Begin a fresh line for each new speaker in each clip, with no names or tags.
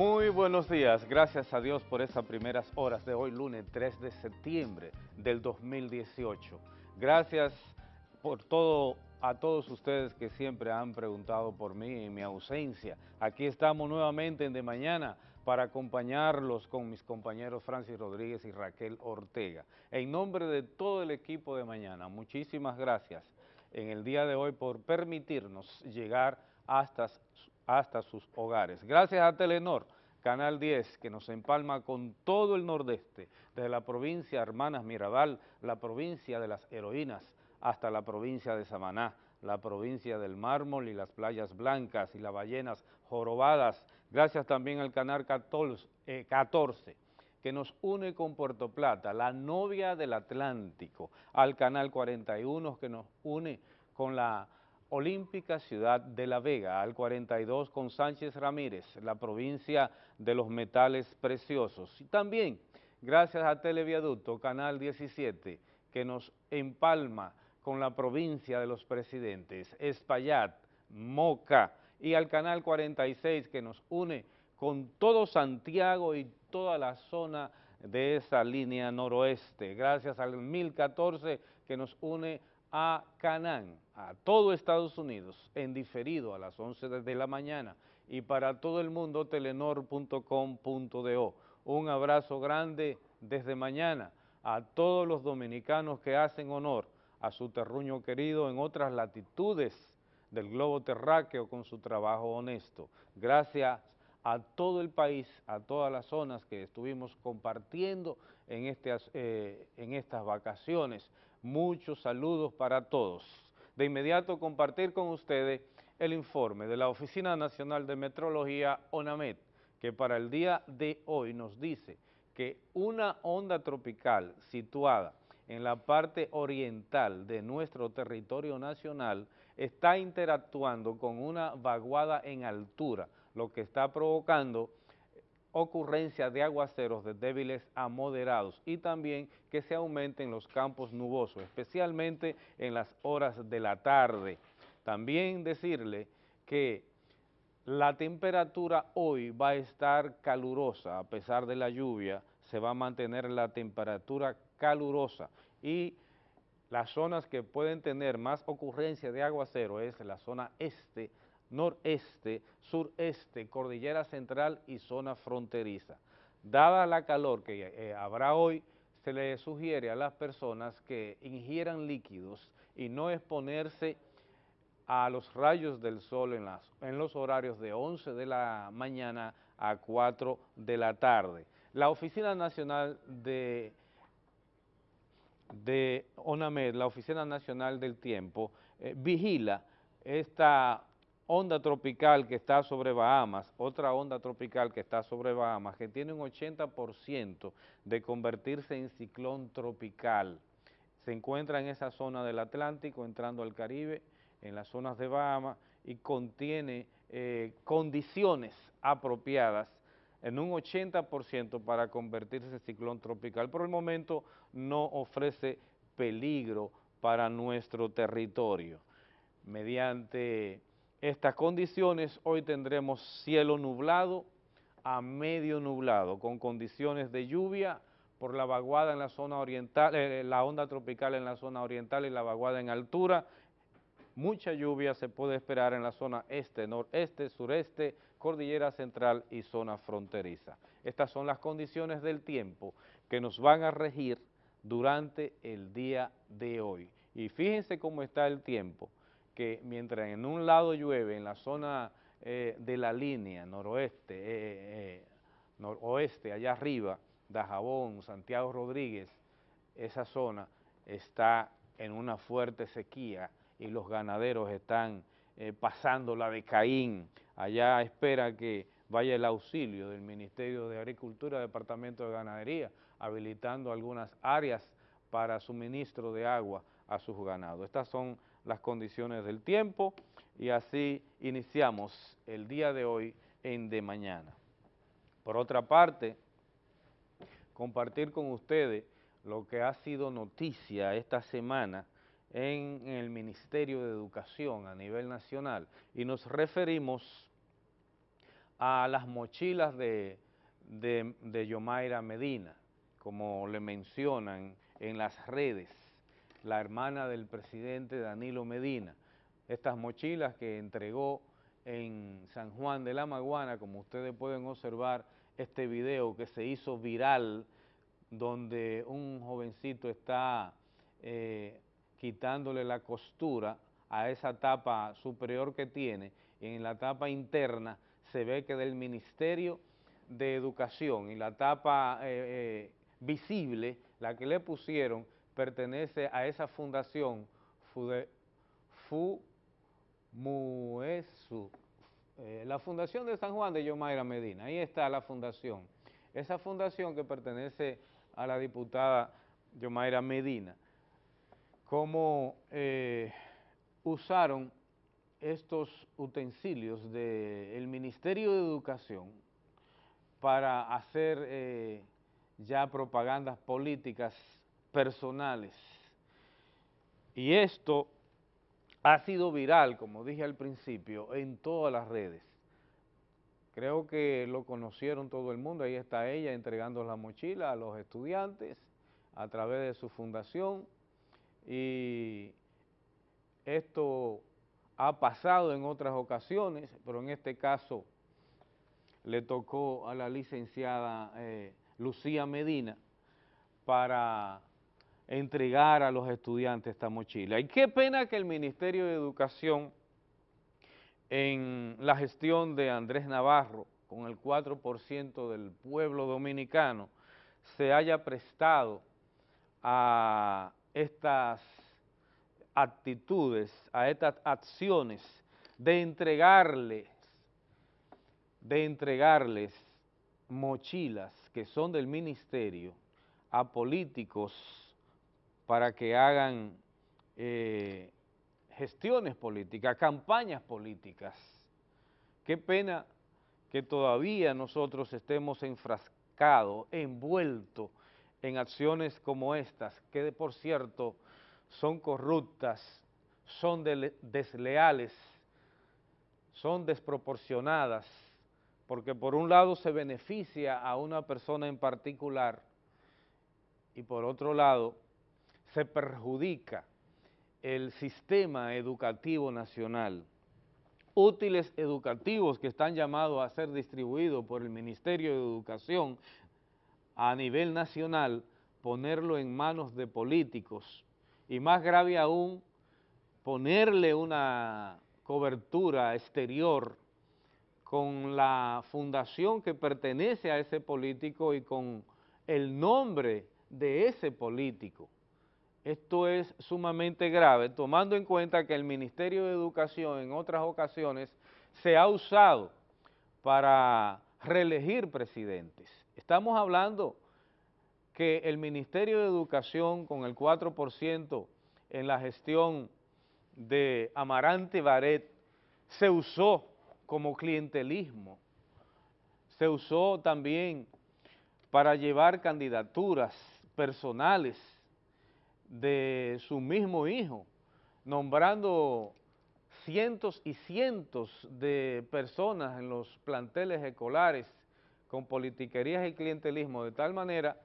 Muy buenos días, gracias a Dios por esas primeras horas de hoy, lunes 3 de septiembre del 2018. Gracias por todo a todos ustedes que siempre han preguntado por mí en mi ausencia. Aquí estamos nuevamente en De Mañana para acompañarlos con mis compañeros Francis Rodríguez y Raquel Ortega. En nombre de todo el equipo de Mañana, muchísimas gracias en el día de hoy por permitirnos llegar hasta, hasta sus hogares. Gracias a Telenor, Canal 10, que nos empalma con todo el nordeste, desde la provincia Hermanas Mirabal, la provincia de las heroínas, hasta la provincia de Samaná, la provincia del mármol y las playas blancas y las ballenas jorobadas. Gracias también al Canal 14, eh, que nos une con Puerto Plata, la novia del Atlántico, al Canal 41 que nos une con la Olímpica Ciudad de La Vega, al 42 con Sánchez Ramírez, la provincia de los metales preciosos. Y también gracias a Televiaducto, Canal 17, que nos empalma con la provincia de los presidentes, Espaillat, Moca y al Canal 46 que nos une con todo Santiago y toda la zona de esa línea noroeste, gracias al 1014 que nos une a Canán, a todo Estados Unidos, en diferido a las 11 de la mañana y para todo el mundo telenor.com.do. Un abrazo grande desde mañana a todos los dominicanos que hacen honor a su terruño querido en otras latitudes del globo terráqueo con su trabajo honesto. Gracias a todo el país, a todas las zonas que estuvimos compartiendo en, este, eh, en estas vacaciones. Muchos saludos para todos. De inmediato compartir con ustedes el informe de la Oficina Nacional de Metrología, ONAMET, que para el día de hoy nos dice que una onda tropical situada en la parte oriental de nuestro territorio nacional está interactuando con una vaguada en altura, lo que está provocando ocurrencia de aguaceros de débiles a moderados y también que se aumenten los campos nubosos, especialmente en las horas de la tarde. También decirle que la temperatura hoy va a estar calurosa, a pesar de la lluvia, se va a mantener la temperatura calurosa y las zonas que pueden tener más ocurrencia de aguacero es la zona este, noreste, sureste, cordillera central y zona fronteriza. Dada la calor que eh, habrá hoy, se le sugiere a las personas que ingieran líquidos y no exponerse a los rayos del sol en, los horarios de 11 de la mañana a 4 de la tarde. La Oficina Nacional de de ONAMED, la Oficina Nacional del Tiempo, eh, vigila esta onda tropical que está sobre Bahamas, otra onda tropical que está sobre Bahamas, que tiene un 80% de convertirse en ciclón tropical. Se encuentra en esa zona del Atlántico, entrando al Caribe, en las zonas de Bahamas, y contiene eh, condiciones apropiadas en un 80% para convertirse en ciclón tropical. Por el momento no ofrece peligro para nuestro territorio. Mediante estas condiciones hoy tendremos cielo nublado a medio nublado, con condiciones de lluvia por la vaguada en la zona oriental, eh, la onda tropical en la zona oriental y la vaguada en altura, Mucha lluvia se puede esperar en la zona este, noreste, sureste, cordillera central y zona fronteriza. Estas son las condiciones del tiempo que nos van a regir durante el día de hoy. Y fíjense cómo está el tiempo, que mientras en un lado llueve, en la zona eh, de la línea noroeste, eh, eh, noroeste, allá arriba, Dajabón, Santiago Rodríguez, esa zona está en una fuerte sequía, y los ganaderos están eh, pasando la de Caín. Allá espera que vaya el auxilio del Ministerio de Agricultura, Departamento de Ganadería, habilitando algunas áreas para suministro de agua a sus ganados. Estas son las condiciones del tiempo y así iniciamos el día de hoy en De Mañana. Por otra parte, compartir con ustedes lo que ha sido noticia esta semana en el Ministerio de Educación a nivel nacional y nos referimos a las mochilas de, de, Yomaira Medina, como le mencionan en las redes, la hermana del presidente Danilo Medina. Estas mochilas que entregó en San Juan de la Maguana, como ustedes pueden observar este video que se hizo viral, donde un jovencito está eh, quitándole la costura a esa tapa superior que tiene, y en la tapa interna se ve que del Ministerio de Educación y la tapa eh, eh, visible, la que le pusieron, pertenece a esa fundación FUMUESU, eh, la Fundación de San Juan de Yomaira Medina, ahí está la fundación. Esa fundación que pertenece a la diputada Yomaira Medina, cómo eh, usaron estos utensilios del Ministerio de Educación para hacer eh, ya propagandas políticas personales. Y esto ha sido viral, como dije al principio, en todas las redes. Creo que lo conocieron todo el mundo, ahí está ella entregando la mochila a los estudiantes a través de su fundación y esto ha pasado en otras ocasiones, pero en este caso le tocó a la licenciada eh, Lucía Medina para entregar a los estudiantes esta mochila. Y qué pena que el Ministerio de Educación en la gestión de Andrés Navarro, con el 4% del pueblo dominicano, se haya prestado a estas actitudes, a estas acciones de entregarles, de entregarles mochilas que son del ministerio a políticos para que hagan eh, gestiones políticas, campañas políticas. Qué pena que todavía nosotros estemos enfrascados, envueltos en acciones como estas, que por cierto son corruptas, son desleales, son desproporcionadas, porque por un lado se beneficia a una persona en particular y por otro lado se perjudica el sistema educativo nacional. Útiles educativos que están llamados a ser distribuidos por el Ministerio de Educación a nivel nacional, ponerlo en manos de políticos y más grave aún, ponerle una cobertura exterior con la fundación que pertenece a ese político y con el nombre de ese político. Esto es sumamente grave, tomando en cuenta que el Ministerio de Educación en otras ocasiones se ha usado para reelegir presidentes. Estamos hablando que el Ministerio de Educación con el 4% en la gestión de Amarante Baret se usó como clientelismo, se usó también para llevar candidaturas personales de su mismo hijo, nombrando cientos y cientos de personas en los planteles escolares con politiquerías y clientelismo, de tal manera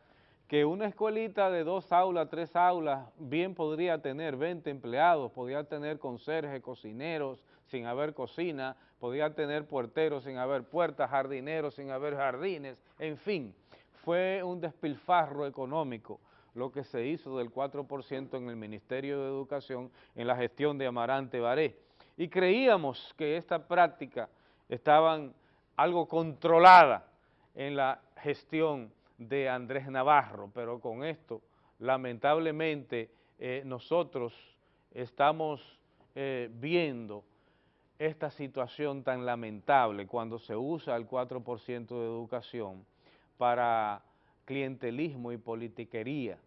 que una escuelita de dos aulas, tres aulas, bien podría tener 20 empleados, podría tener conserjes, cocineros, sin haber cocina, podría tener puerteros sin haber puertas, jardineros sin haber jardines, en fin, fue un despilfarro económico lo que se hizo del 4% en el Ministerio de Educación en la gestión de Amarante Baré. Y creíamos que esta práctica estaba algo controlada en la gestión de Andrés Navarro, pero con esto, lamentablemente, eh, nosotros estamos eh, viendo esta situación tan lamentable cuando se usa el 4% de educación para clientelismo y politiquería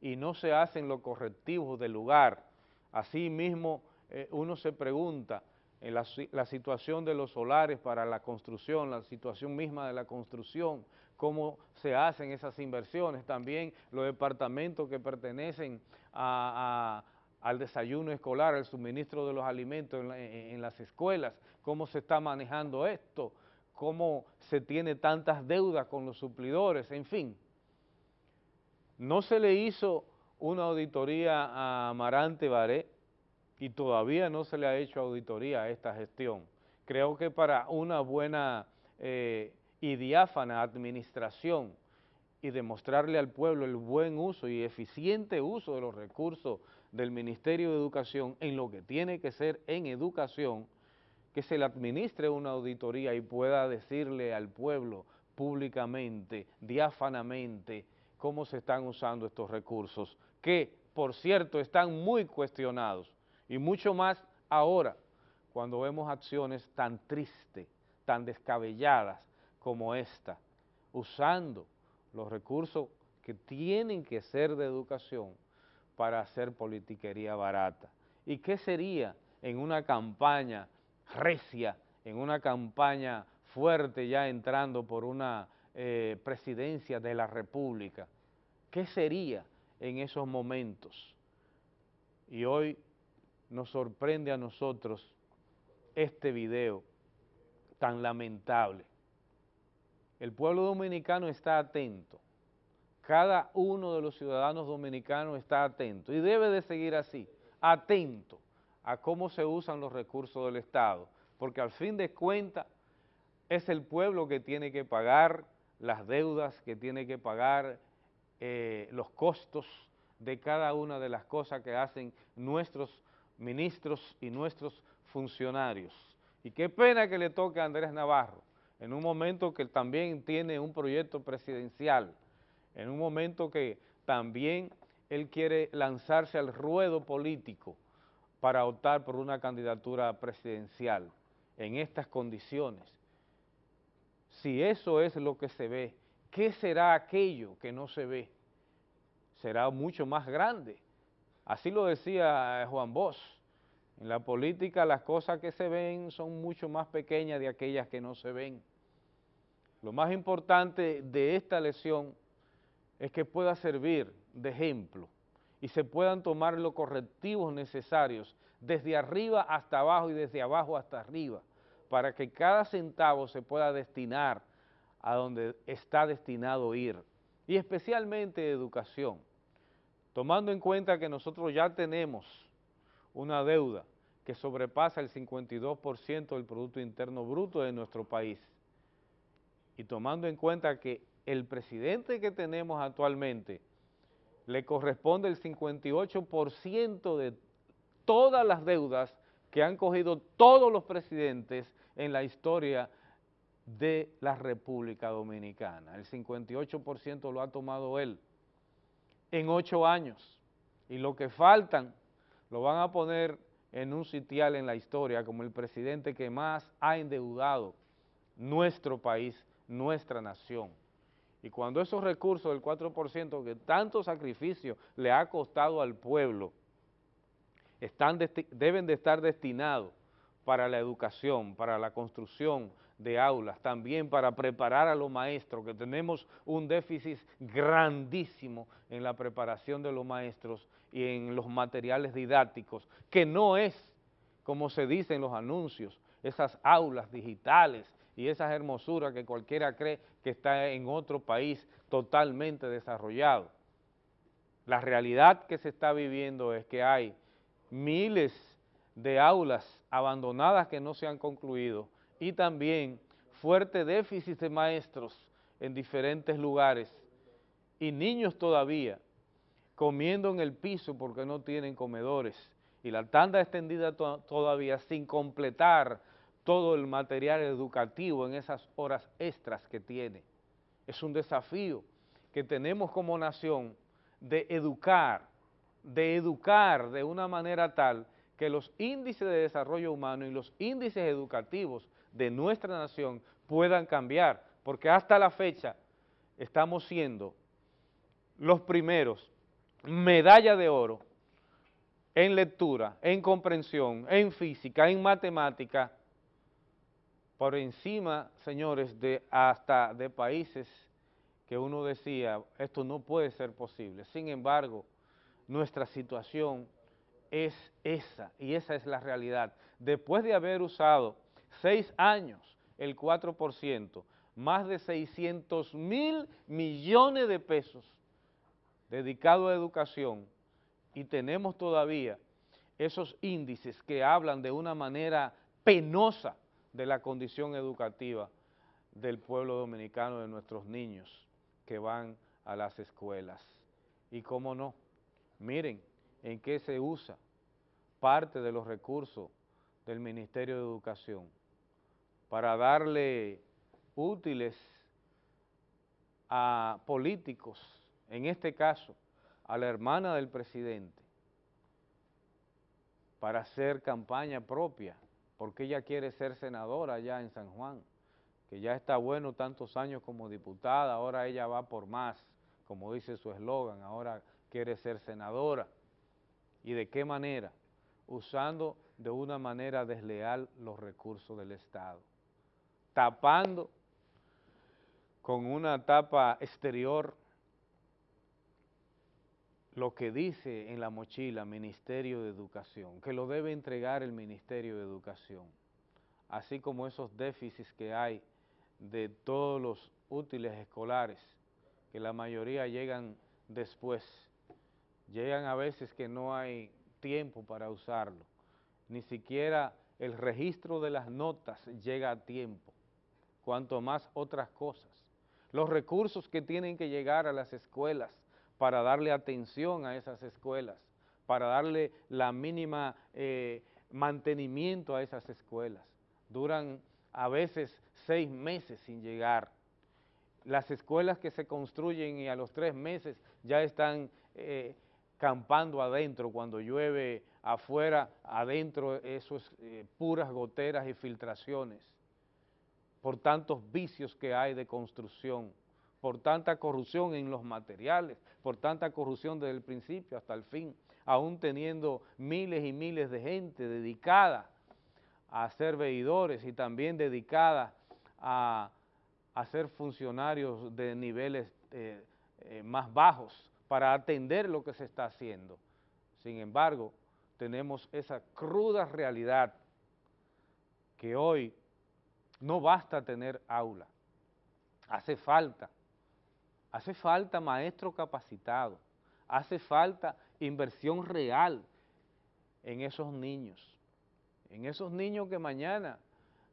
y no se hacen los correctivos del lugar. Asimismo, eh, uno se pregunta en la, la, situación de los solares para la construcción, la situación misma de la construcción, cómo se hacen esas inversiones, también los departamentos que pertenecen al desayuno escolar, al suministro de los alimentos en las escuelas, cómo se está manejando esto, cómo se tiene tantas deudas con los suplidores, en fin. No se le hizo una auditoría a Amarante Baré y todavía no se le ha hecho auditoría a esta gestión. Creo que para una buena eh, y diáfana administración y demostrarle al pueblo el buen uso y eficiente uso de los recursos del Ministerio de Educación en lo que tiene que ser en educación, que se le administre una auditoría y pueda decirle al pueblo públicamente, diáfanamente, cómo se están usando estos recursos, que, por cierto, están muy cuestionados, y mucho más ahora, cuando vemos acciones tan tristes, tan descabelladas como esta, usando los recursos que tienen que ser de educación para hacer politiquería barata. ¿Y qué sería en una campaña recia, en una campaña fuerte ya entrando por una eh, presidencia de la República? ¿Qué sería en esos momentos? Y hoy nos sorprende a nosotros este video tan lamentable. El pueblo dominicano está atento, cada uno de los ciudadanos dominicanos está atento y debe de seguir así, atento a cómo se usan los recursos del Estado, porque al fin de cuentas es el pueblo que tiene que pagar las deudas, que tiene que pagar eh, los costos de cada una de las cosas que hacen nuestros ministros y nuestros funcionarios. Y qué pena que le toque a Andrés Navarro, en un momento que también tiene un proyecto presidencial, en un momento que también él quiere lanzarse al ruedo político para optar por una candidatura presidencial en estas condiciones. Si eso es lo que se ve, ¿qué será aquello que no se ve? Será mucho más grande. Así lo decía Juan Bosch. En la política las cosas que se ven son mucho más pequeñas de aquellas que no se ven. Lo más importante de esta lección es que pueda servir de ejemplo y se puedan tomar los correctivos necesarios desde arriba hasta abajo y desde abajo hasta arriba para que cada centavo se pueda destinar a donde está destinado ir y especialmente educación, tomando en cuenta que nosotros ya tenemos una deuda que sobrepasa el 52% del Producto Interno Bruto de nuestro país y tomando en cuenta que el presidente que tenemos actualmente le corresponde el 58% de todas las deudas que han cogido todos los presidentes en la historia de la República Dominicana. El 58% lo ha tomado él en ocho años y lo que faltan lo van a poner en un sitial en la historia como el presidente que más ha endeudado nuestro país, nuestra nación. Y cuando esos recursos del 4% que tanto sacrificio le ha costado al pueblo, están deben de estar destinados para la educación, para la construcción de aulas, también para preparar a los maestros, que tenemos un déficit grandísimo en la preparación de los maestros y en los materiales didácticos, que no es, como se dice en los anuncios, esas aulas digitales y esas hermosuras que cualquiera cree que está en otro país totalmente desarrollado. La realidad que se está viviendo es que hay miles de aulas abandonadas que no se han concluido y también fuerte déficit de maestros en diferentes lugares y niños todavía comiendo en el piso porque no tienen comedores y la tanda extendida todavía sin completar todo el material educativo en esas horas extras que tiene. Es un desafío que tenemos como nación de educar, de educar de una manera tal que los índices de desarrollo humano y los índices educativos de nuestra nación puedan cambiar, porque hasta la fecha estamos siendo los primeros medalla de oro en lectura, en comprensión, en física, en matemática, por encima, señores, de hasta de países que uno decía, esto no puede ser posible. Sin embargo, nuestra situación es esa, y esa es la realidad. Después de haber usado seis años el 4%, más de 600 mil millones de pesos dedicados a educación y tenemos todavía esos índices que hablan de una manera penosa de la condición educativa del pueblo dominicano, de nuestros niños que van a las escuelas. Y cómo no, miren en qué se usa parte de los recursos del Ministerio de Educación para darle útiles a políticos, en este caso a la hermana del presidente, para hacer campaña propia, porque ella quiere ser senadora allá en San Juan, que ya está bueno tantos años como diputada, ahora ella va por más, como dice su eslogan, ahora quiere ser senadora. ¿Y de qué manera? Usando de una manera desleal los recursos del Estado, tapando con una tapa exterior lo que dice en la mochila Ministerio de Educación, que lo debe entregar el Ministerio de Educación, así como esos déficits que hay de todos los útiles escolares, que la mayoría llegan después, llegan a veces que no hay tiempo para usarlo, ni siquiera el registro de las notas llega a tiempo, cuanto más otras cosas. Los recursos que tienen que llegar a las escuelas para darle atención a esas escuelas, para darle la mínima eh, mantenimiento a esas escuelas. Duran a veces seis meses sin llegar. Las escuelas que se construyen y a los tres meses ya están eh, campando adentro, cuando llueve afuera, adentro eso es eh, puras goteras y filtraciones, por tantos vicios que hay de construcción por tanta corrupción en los materiales, por tanta corrupción desde el principio hasta el fin, aún teniendo miles y miles de gente dedicada a ser veedores y también dedicada a, ser funcionarios de niveles eh, eh, más bajos para atender lo que se está haciendo. Sin embargo, tenemos esa cruda realidad que hoy no basta tener aula, hace falta hace falta maestro capacitado, hace falta inversión real en esos niños, en esos niños que mañana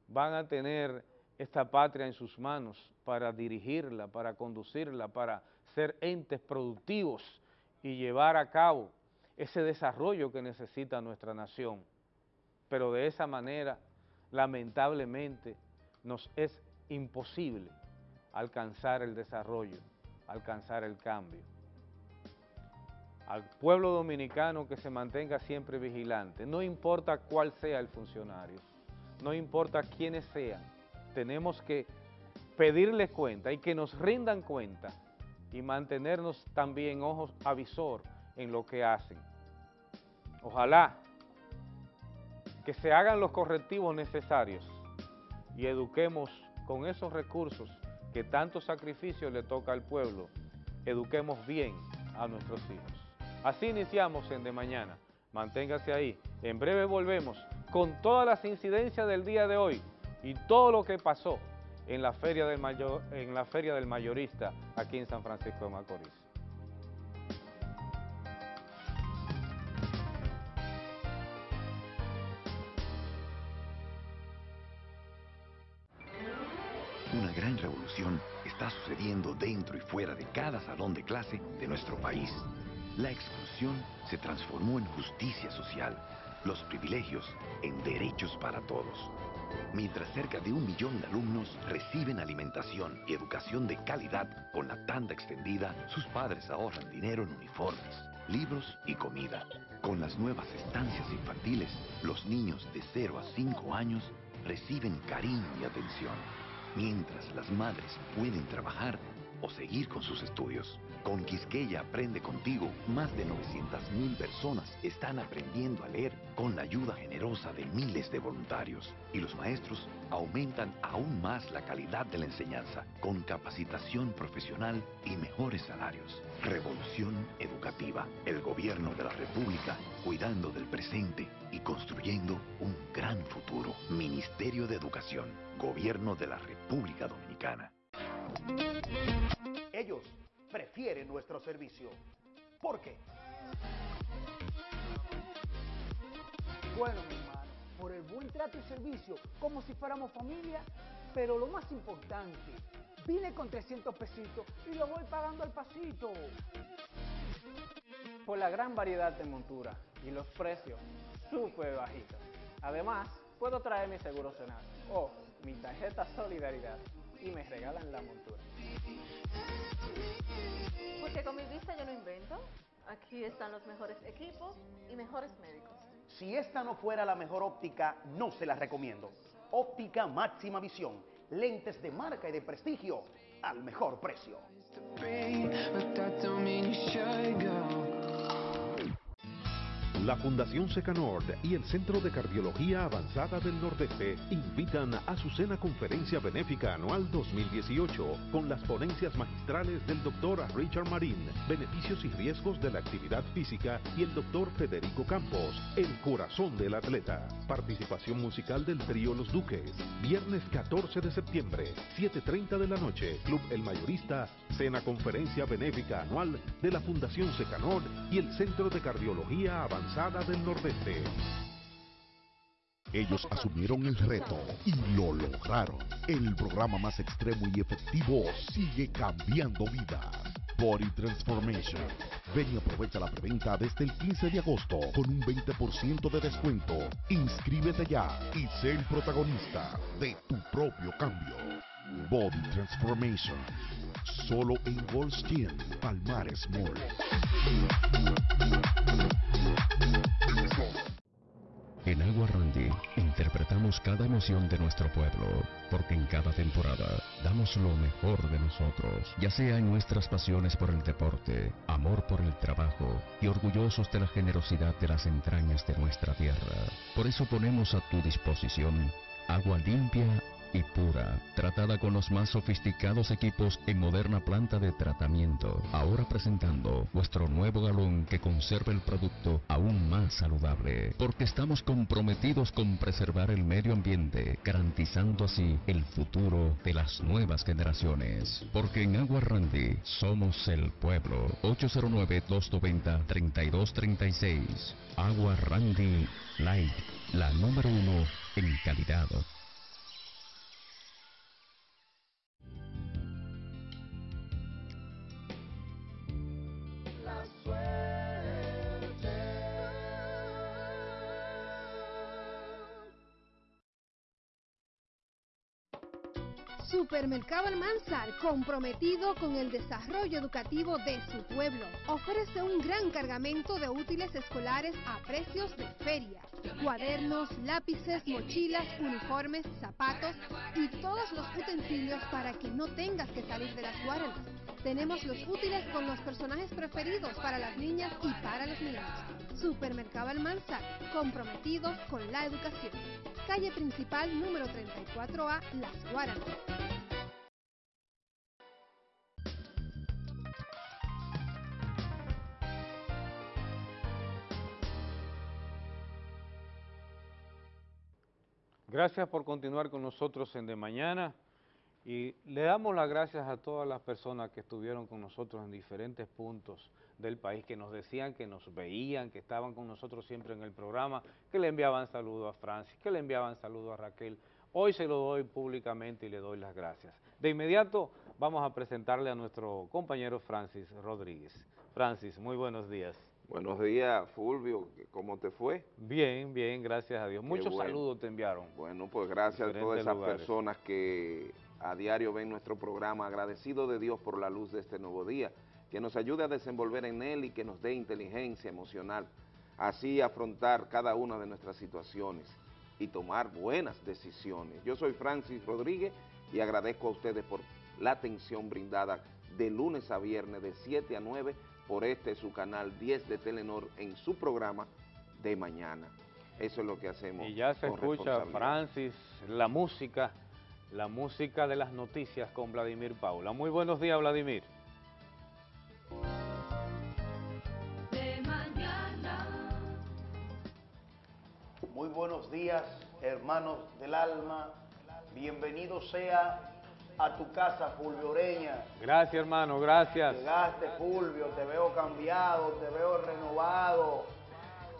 van a tener esta patria en sus manos para dirigirla, para conducirla, para ser entes productivos y llevar a cabo ese desarrollo que necesita nuestra nación. Pero de esa manera, lamentablemente, nos es imposible alcanzar el desarrollo alcanzar el cambio. Al pueblo dominicano que se mantenga siempre vigilante, no importa cuál sea el funcionario, no importa quiénes sean, tenemos que pedirles cuenta y que nos rindan cuenta y mantenernos también ojos avisor en lo que hacen. Ojalá que se hagan los correctivos necesarios y eduquemos con esos recursos que tanto sacrificio le toca al pueblo, eduquemos bien a nuestros hijos. Así iniciamos en De Mañana. Manténgase ahí. En breve volvemos con todas las incidencias del día de hoy y todo lo que pasó en la Feria del, Mayor, en la feria del Mayorista aquí en San Francisco de Macorís.
Una gran revolución está sucediendo dentro y fuera de cada salón de clase de nuestro país. La exclusión se transformó en justicia social, los privilegios en derechos para todos. Mientras cerca de un millón de alumnos reciben alimentación y educación de calidad con la tanda extendida, sus padres ahorran dinero en uniformes, libros y comida. Con las nuevas estancias infantiles, los niños de 0 a 5 años reciben cariño y atención. Mientras las madres pueden trabajar, o seguir con sus estudios. Con Quisqueya Aprende Contigo, más de 900.000 personas están aprendiendo a leer con la ayuda generosa de miles de voluntarios. Y los maestros aumentan aún más la calidad de la enseñanza, con capacitación profesional y mejores salarios. Revolución Educativa, el gobierno de la República, cuidando del presente y construyendo un gran futuro. Ministerio de Educación, Gobierno de la República Dominicana.
Ellos prefieren nuestro servicio. ¿Por qué?
Bueno, mi hermano, por el buen trato y servicio, como si fuéramos familia, pero lo más importante, vine con 300 pesitos y lo voy pagando al pasito.
Por la gran variedad de monturas y los precios súper bajitos. Además, puedo traer mi seguro zonal o mi tarjeta Solidaridad y me regalan la montura.
Porque con mi vista yo no invento. Aquí están los mejores equipos y mejores médicos.
Si esta no fuera la mejor óptica, no se la recomiendo. Óptica máxima visión. Lentes de marca y de prestigio al mejor precio.
La Fundación Secanord y el Centro de Cardiología Avanzada del Nordeste invitan a su cena conferencia benéfica anual 2018 con las ponencias magistrales del doctor Richard Marín, beneficios y riesgos de la actividad física y el doctor Federico Campos, el corazón del atleta. Participación musical del trío Los Duques, viernes 14 de septiembre, 7.30 de la noche, Club El Mayorista, cena conferencia benéfica anual de la Fundación Secanord y el Centro de Cardiología Avanzada del Nordeste.
Ellos asumieron el reto y lo lograron. El programa más extremo y efectivo sigue cambiando vidas. Body Transformation. Ven y aprovecha la preventa desde el 15 de agosto con un 20% de descuento. Inscríbete ya y sé el protagonista de tu propio cambio. Body Transformation. Solo en Gym, Palmares Mall.
En Agua Randy interpretamos cada emoción de nuestro pueblo, porque en cada temporada damos lo mejor de nosotros, ya sea en nuestras pasiones por el deporte, amor por el trabajo y orgullosos de la generosidad de las entrañas de nuestra tierra. Por eso ponemos a tu disposición agua limpia y pura, tratada con los más sofisticados equipos en moderna planta de tratamiento. Ahora presentando nuestro nuevo galón que conserva el producto aún más saludable, porque estamos comprometidos con preservar el medio ambiente, garantizando así el futuro de las nuevas generaciones. Porque en Agua Randy somos el pueblo. 809-290-3236. Agua Randy Light, la número uno en calidad.
Supermercado Almanzar, comprometido con el desarrollo educativo de su pueblo, ofrece un gran cargamento de útiles escolares a precios de feria. Cuadernos, lápices, mochilas, uniformes, zapatos y todos los utensilios para que no tengas que salir de las guardas. Tenemos los útiles con los personajes preferidos para las niñas y para los niños. Supermercado Almanzar, comprometidos con la educación. Calle principal número 34A, Las Guaranas.
Gracias por continuar con nosotros en De Mañana y le damos las gracias a todas las personas que estuvieron con nosotros en diferentes puntos del país, que nos decían que nos veían, que estaban con nosotros siempre en el programa, que le enviaban saludos a Francis, que le enviaban saludos a Raquel. Hoy se lo doy públicamente y le doy las gracias. De inmediato vamos a presentarle a nuestro compañero Francis Rodríguez. Francis, muy buenos días.
Buenos días, Fulvio. ¿Cómo te fue?
Bien, bien, gracias a Dios. Muchos
bueno.
saludos te enviaron.
Bueno, pues gracias a todas esas
lugares.
personas que a diario ven nuestro programa. Agradecido de Dios por la luz de este nuevo día, que nos ayude a desenvolver en él y que nos dé inteligencia emocional. Así afrontar cada una de nuestras situaciones y tomar buenas decisiones. Yo soy Francis Rodríguez y agradezco a ustedes por la atención brindada de lunes a viernes de 7 a 9 por este su canal 10 de Telenor en su programa de mañana. Eso es lo que hacemos.
Y ya se escucha. Francis, la música, la música de las noticias con Vladimir Paula. Muy buenos días, Vladimir.
de mañana.
Muy buenos días, hermanos del alma. Bienvenido sea a tu casa, Fulvio Oreña.
Gracias, hermano, gracias.
Llegaste, Fulvio, te veo cambiado, te veo renovado.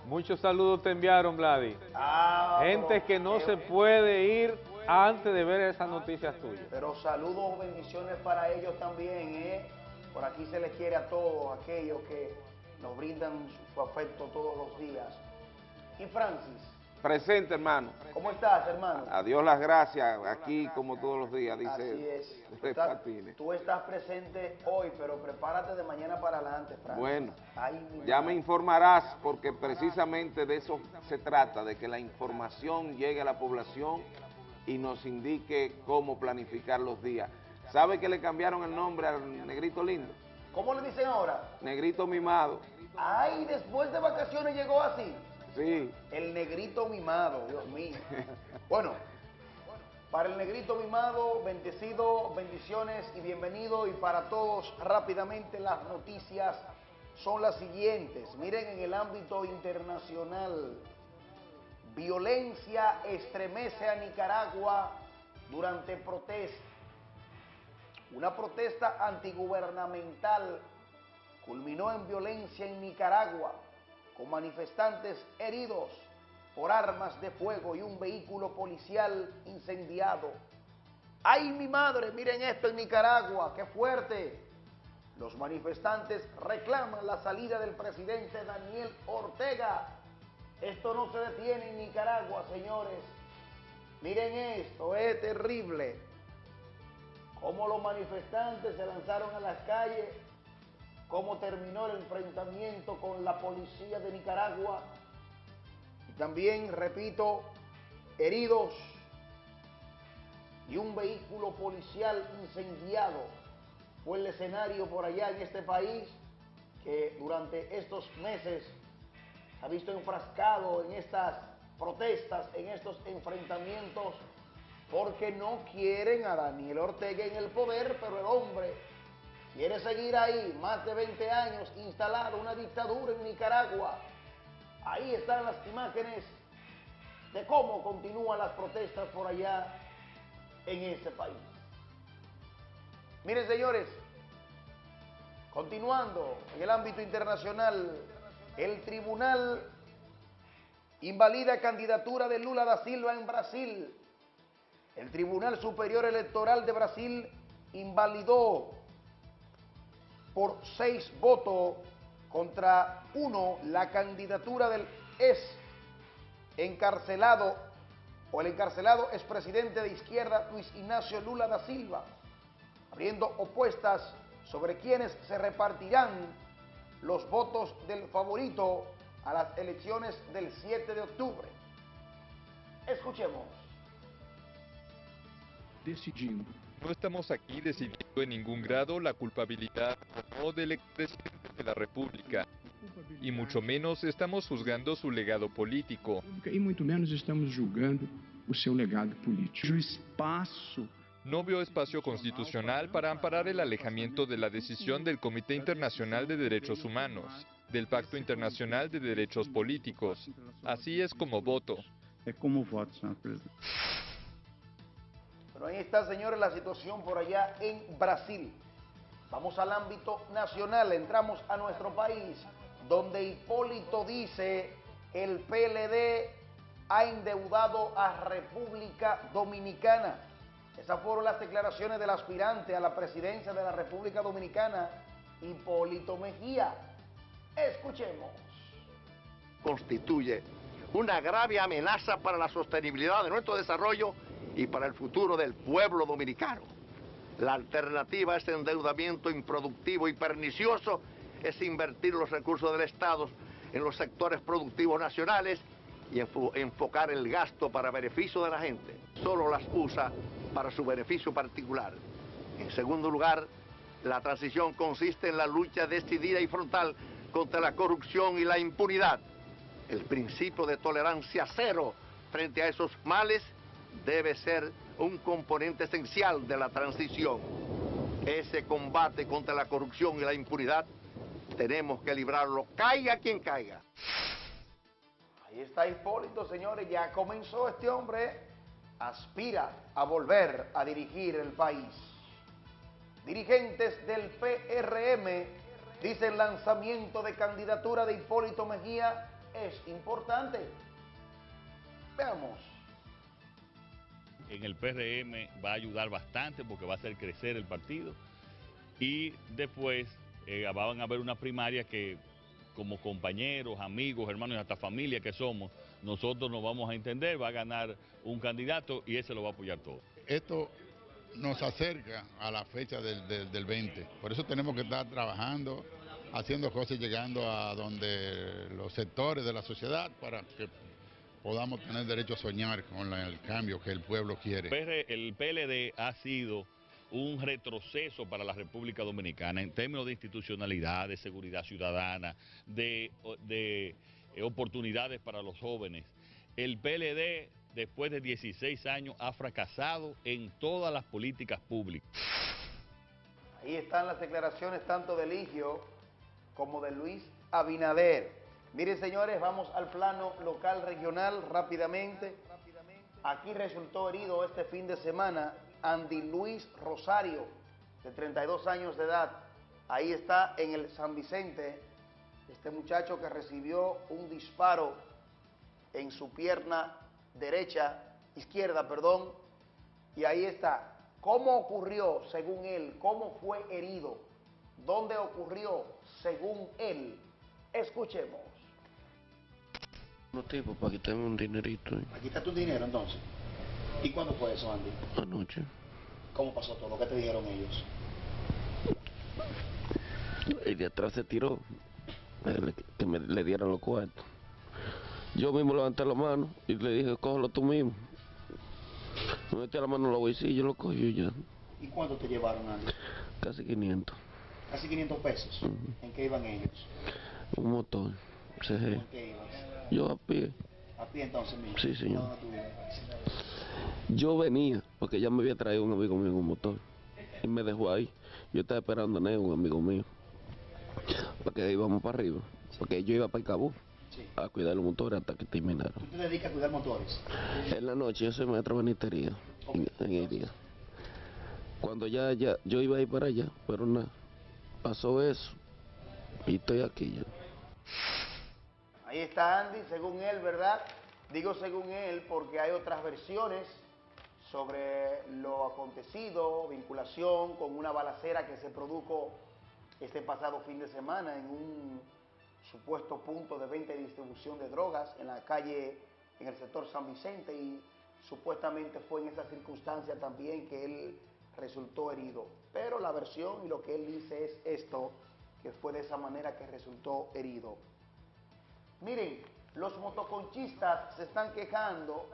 Muchos saludos te enviaron, Vladi.
Ah,
Gente que no se puede ir antes de ver esas noticias tuyas.
Pero saludos, bendiciones para ellos también, ¿eh? Por aquí se les quiere a todos aquellos que nos brindan su afecto todos los días. Y Francis,
Presente, hermano.
¿cómo estás, hermano?
A Dios las gracias, aquí como todos los días, dice
Así es. Tú estás, tú estás presente hoy, pero prepárate de mañana para adelante, Francis.
Bueno,
Ay,
ya me informarás porque precisamente de eso se trata, de que la información llegue a la población y nos indique cómo planificar los días. ¿Sabe que le cambiaron el nombre al negrito lindo?
¿Cómo le dicen ahora?
Negrito mimado.
Ay, después de vacaciones llegó así.
Sí.
El negrito mimado, Dios mío. Bueno, para el negrito mimado, bendecido, bendiciones y bienvenido. Y para todos, rápidamente las noticias son las siguientes. Miren, en el ámbito internacional, violencia estremece a Nicaragua durante protesta. Una protesta antigubernamental culminó en violencia en Nicaragua, con manifestantes heridos por armas de fuego y un vehículo policial incendiado. ¡Ay, mi madre! Miren esto en Nicaragua, qué fuerte. Los manifestantes reclaman la salida del presidente Daniel Ortega. Esto no se detiene en Nicaragua, señores. Miren esto, es terrible. Cómo los manifestantes se lanzaron a las calles, cómo terminó el enfrentamiento con la policía de Nicaragua. Y también, repito, heridos y un vehículo policial incendiado fue el escenario por allá en este país que durante estos meses se ha visto enfrascado en estas protestas, en estos enfrentamientos, porque no quieren a Daniel Ortega en el poder, pero el hombre quiere seguir ahí, más de 20 años instalado una dictadura en Nicaragua. Ahí están las imágenes de cómo continúan las protestas por allá en ese país. Miren, señores, continuando en el ámbito internacional, el tribunal invalida candidatura de Lula da Silva en Brasil. El Tribunal Superior Electoral de Brasil invalidó por seis votos contra uno la candidatura del ex encarcelado o el encarcelado expresidente de izquierda Luis Ignacio Lula da Silva, abriendo opuestas sobre quienes se repartirán los votos del favorito a las elecciones del 7 de octubre. Escuchemos.
decidindo. No estamos aquí decidiendo en ningún grado la culpabilidad o no del expresidente de la República, y mucho menos estamos juzgando su legado político.
E muito menos estamos julgando o seu legado político. O espaço
No veo espacio constitucional para amparar el alejamiento de la decisión del Comité Internacional de Derechos Humanos, del Pacto Internacional de Derechos Políticos. Así es como voto.
é como voto, senhor presidente.
Ahí está, señores, la situación por allá en Brasil. Vamos al ámbito nacional, entramos a nuestro país, donde Hipólito dice el PLD ha endeudado a República Dominicana. Esas fueron las declaraciones del aspirante a la presidencia de la República Dominicana, Hipólito Mejía. Escuchemos.
constituye una grave amenaza para la sostenibilidad de nuestro desarrollo y para el futuro del pueblo dominicano. La alternativa a este endeudamiento improductivo y pernicioso es invertir los recursos del Estado en los sectores productivos nacionales y enfo- enfocar el gasto para beneficio de la gente. Solo las usa para su beneficio particular. En segundo lugar, La transición consiste en la lucha decidida y frontal contra la corrupción y la impunidad. El principio de tolerancia cero frente a esos males debe ser un componente esencial de la transición. Ese combate contra la corrupción y la impunidad tenemos que librarlo, caiga quien caiga.
Ahí está Hipólito, señores, ya comenzó este hombre, aspira a volver a dirigir el país. Dirigentes del PRM dicen lanzamiento de candidatura de Hipólito Mejía es importante. Veamos.
En el PRM va a ayudar bastante porque va a hacer crecer el partido y después eh, van a haber una primaria que como compañeros, amigos, hermanos y hasta familia que somos, nosotros nos vamos a entender, va a ganar un candidato y ese lo va a apoyar todo.
Esto nos acerca a la fecha del, del- del 20, por eso tenemos que estar trabajando, haciendo cosas llegando a donde los sectores de la sociedad para que podamos tener derecho a soñar con la- el cambio que el pueblo quiere.
El PLD ha sido un retroceso para la República Dominicana en términos de institucionalidad, de seguridad ciudadana, de, de, eh, oportunidades para los jóvenes. El PLD, después de 16 años, ha fracasado en todas las políticas públicas.
Ahí están las declaraciones tanto de Ligio como de Luis Abinader. Miren, señores, vamos al plano local regional rápidamente. Aquí resultó herido este fin de semana Andy Luis Rosario, de 32 años de edad. Ahí está en el San Vicente, este muchacho que recibió un disparo en su pierna derecha, izquierda, perdón, y ahí está. ¿Cómo ocurrió, según él? ¿Cómo fue herido? ¿Dónde ocurrió, según él? Escuchemos.
Unos tipos para quitarme un dinerito ¿eh?
Aquí está tu dinero entonces. ¿Y cuándo fue eso, Andy?
anoche.
¿Cómo pasó todo? ¿Qué te dijeron ellos?
El de atrás se tiró, que me le dieran los cuartos. Yo mismo levanté la mano y le dije, cógelo tú mismo. Me metí la mano en la bolsillo, lo cogió y ya.
¿Y cuánto te llevaron, Andy?
Casi 500.
Casi 500 pesos. ¿En qué iban ellos?
Un motor. CG.
¿En qué ibas?
Yo a pie.
¿A pie entonces mismo?
Sí, señor. Yo venía, porque ya me había traído un amigo mío en un motor. Y me dejó ahí. Yo estaba esperando a Neo, un amigo mío. Porque íbamos para arriba. Porque yo iba para el cabo a cuidar los motores hasta que terminaron.
¿Tú te dedicas a cuidar motores?
En la noche yo soy maestro de benitería en, en el día. Cuando ya, ya, yo iba a ir para allá, pero nada, pasó eso y estoy aquí ya.
Ahí está Andy, según él, ¿verdad? Digo según él porque hay otras versiones sobre lo acontecido, vinculación con una balacera que se produjo este pasado fin de semana en un supuesto punto de venta y distribución de drogas en la calle, en el sector San Vicente y supuestamente fue en esa circunstancia también que él resultó herido. Pero la versión y lo que él dice es esto, que fue de esa manera que resultó herido. Miren, los motoconchistas se están quejando,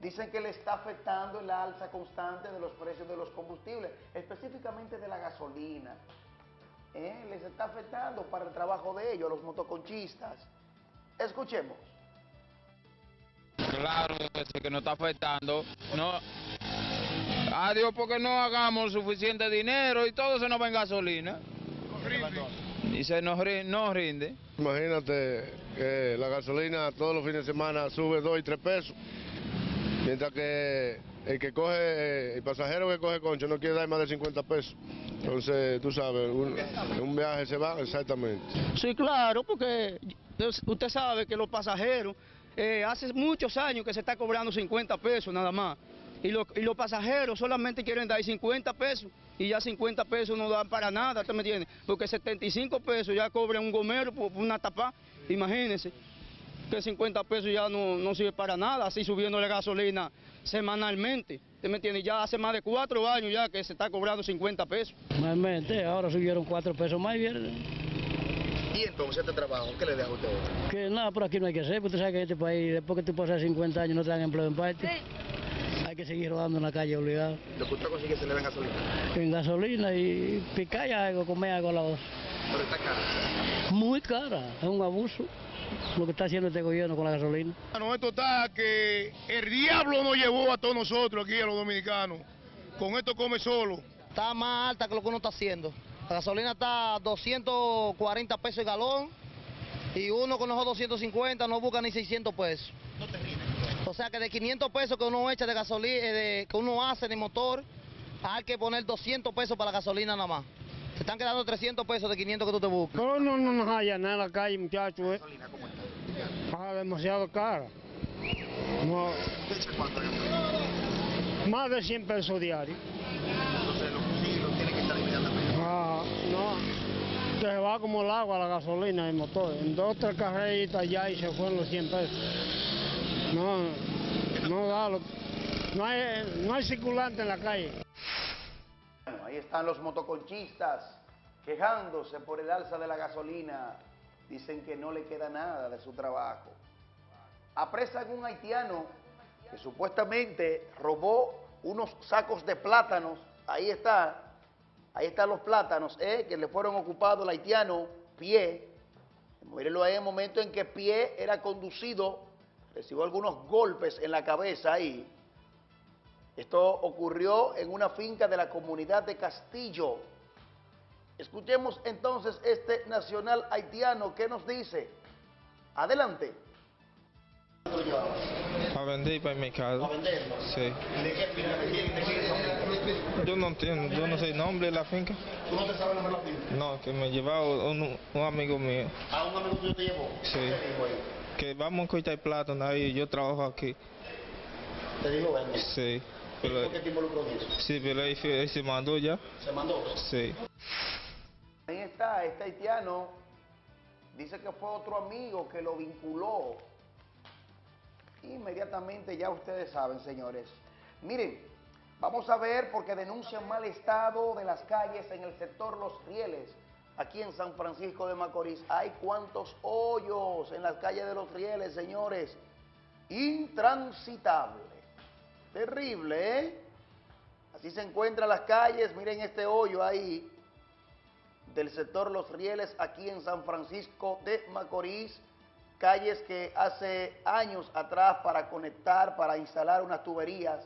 dicen que le está afectando la alza constante de los precios de los combustibles, específicamente de la gasolina. ¿Eh? Les está afectando para el trabajo de ellos, los motoconchistas. Escuchemos.
Claro, que nos está afectando. No. Adiós, porque no hagamos suficiente dinero y todo se nos va en gasolina. Y se nos ri- no rinde.
Imagínate que la gasolina todos los fines de semana sube 2 y 3 pesos, mientras que el que coge, el pasajero que coge concho no quiere dar más de 50 pesos. Entonces, tú sabes, un, un viaje se va exactamente.
Sí, claro, porque usted sabe que los pasajeros, eh, hace muchos años que se está cobrando 50 pesos nada más. Y, los- y los pasajeros solamente quieren dar 50 pesos y ya 50 pesos no dan para nada, ¿usted me entiende? Porque 75 pesos ya cobran un gomero por, una tapa, imagínense que 50 pesos ya no, no sirve para nada, así subiendo la gasolina semanalmente, ¿usted me entiende? Ya hace más de cuatro años ya que se está cobrando 50 pesos.
Normalmente, ahora subieron cuatro pesos más y bien,
¿Y entonces este trabajo qué le deja a ustedes?
que nada, por aquí no hay que hacer, porque tú sabes que en este país, después que tú pasas 50 años no te dan empleo en parte. Hay que seguir rodando en la calle obligado.
Lo que usted consigue se le da gasolina.
En gasolina y picar algo, comer algo a la dos.
Pero está cara.
Muy cara, es un abuso lo que está haciendo este gobierno con la gasolina.
Bueno, esto está que el diablo nos llevó a todos nosotros aquí, a los dominicanos. Con esto come solo.
Está más alta que lo que uno está haciendo. La gasolina está a 240 pesos el galón y uno con esos 250 no busca ni 600 pesos. O sea que de 500 pesos que uno echa de gasolina, de, que uno hace de motor, hay que poner 200 pesos para la gasolina nada más. Se están quedando 300 pesos de 500 que tú te buscas.
No, no, no nos haya nada en la calle, muchachos. Eh. Ah, demasiado cara. No. Más de 100 pesos diarios. Ah, no. Se va como el agua la gasolina el motor. En dos tres carreritas ya y se fueron los 100 pesos. No, no da. No, hay, no hay circulante en la calle.
Bueno, ahí están los motoconchistas quejándose por el alza de la gasolina. Dicen que no le queda nada de su trabajo. Apresan un haitiano que supuestamente robó unos sacos de plátanos. Ahí está, ahí están los plátanos, ¿eh? que le fueron ocupados al haitiano Pie. Mírenlo ahí en el momento en que Pie era conducido, recibió algunos golpes en la cabeza ahí. Esto ocurrió en una finca de la comunidad de Castillo. Escuchemos entonces este nacional haitiano que nos dice. Adelante.
A vender para el mercado.
¿A venderlo?
Sí.
¿De qué finca? ¿De quién? ¿De quién?
Yo no entiendo, yo no sé el nombre de la finca.
¿Tú no te sabes el nombre de la finca?
No, que me llevaba un, un amigo mío.
¿A un amigo tuyo te llevó?
Sí.
¿Qué te dijo ahí?
Que vamos a cortar plátano ahí, yo trabajo aquí.
¿Te dijo vende?
Sí.
¿Y
Pero,
por qué te involucró en eso?
sí, pero ahí, ahí se mandó ya.
¿Se mandó?
Sí.
Ahí está, este haitiano dice que fue otro amigo que lo vinculó. Inmediatamente ya ustedes saben, señores. Miren, vamos a ver porque denuncian mal estado de las calles en el sector Los Rieles. Aquí en San Francisco de Macorís hay cuantos hoyos en las calles de Los Rieles, señores. Intransitable. Terrible, ¿eh? Así se encuentran las calles. Miren este hoyo ahí del sector Los Rieles aquí en San Francisco de Macorís, calles que hace años atrás para conectar, para instalar unas tuberías,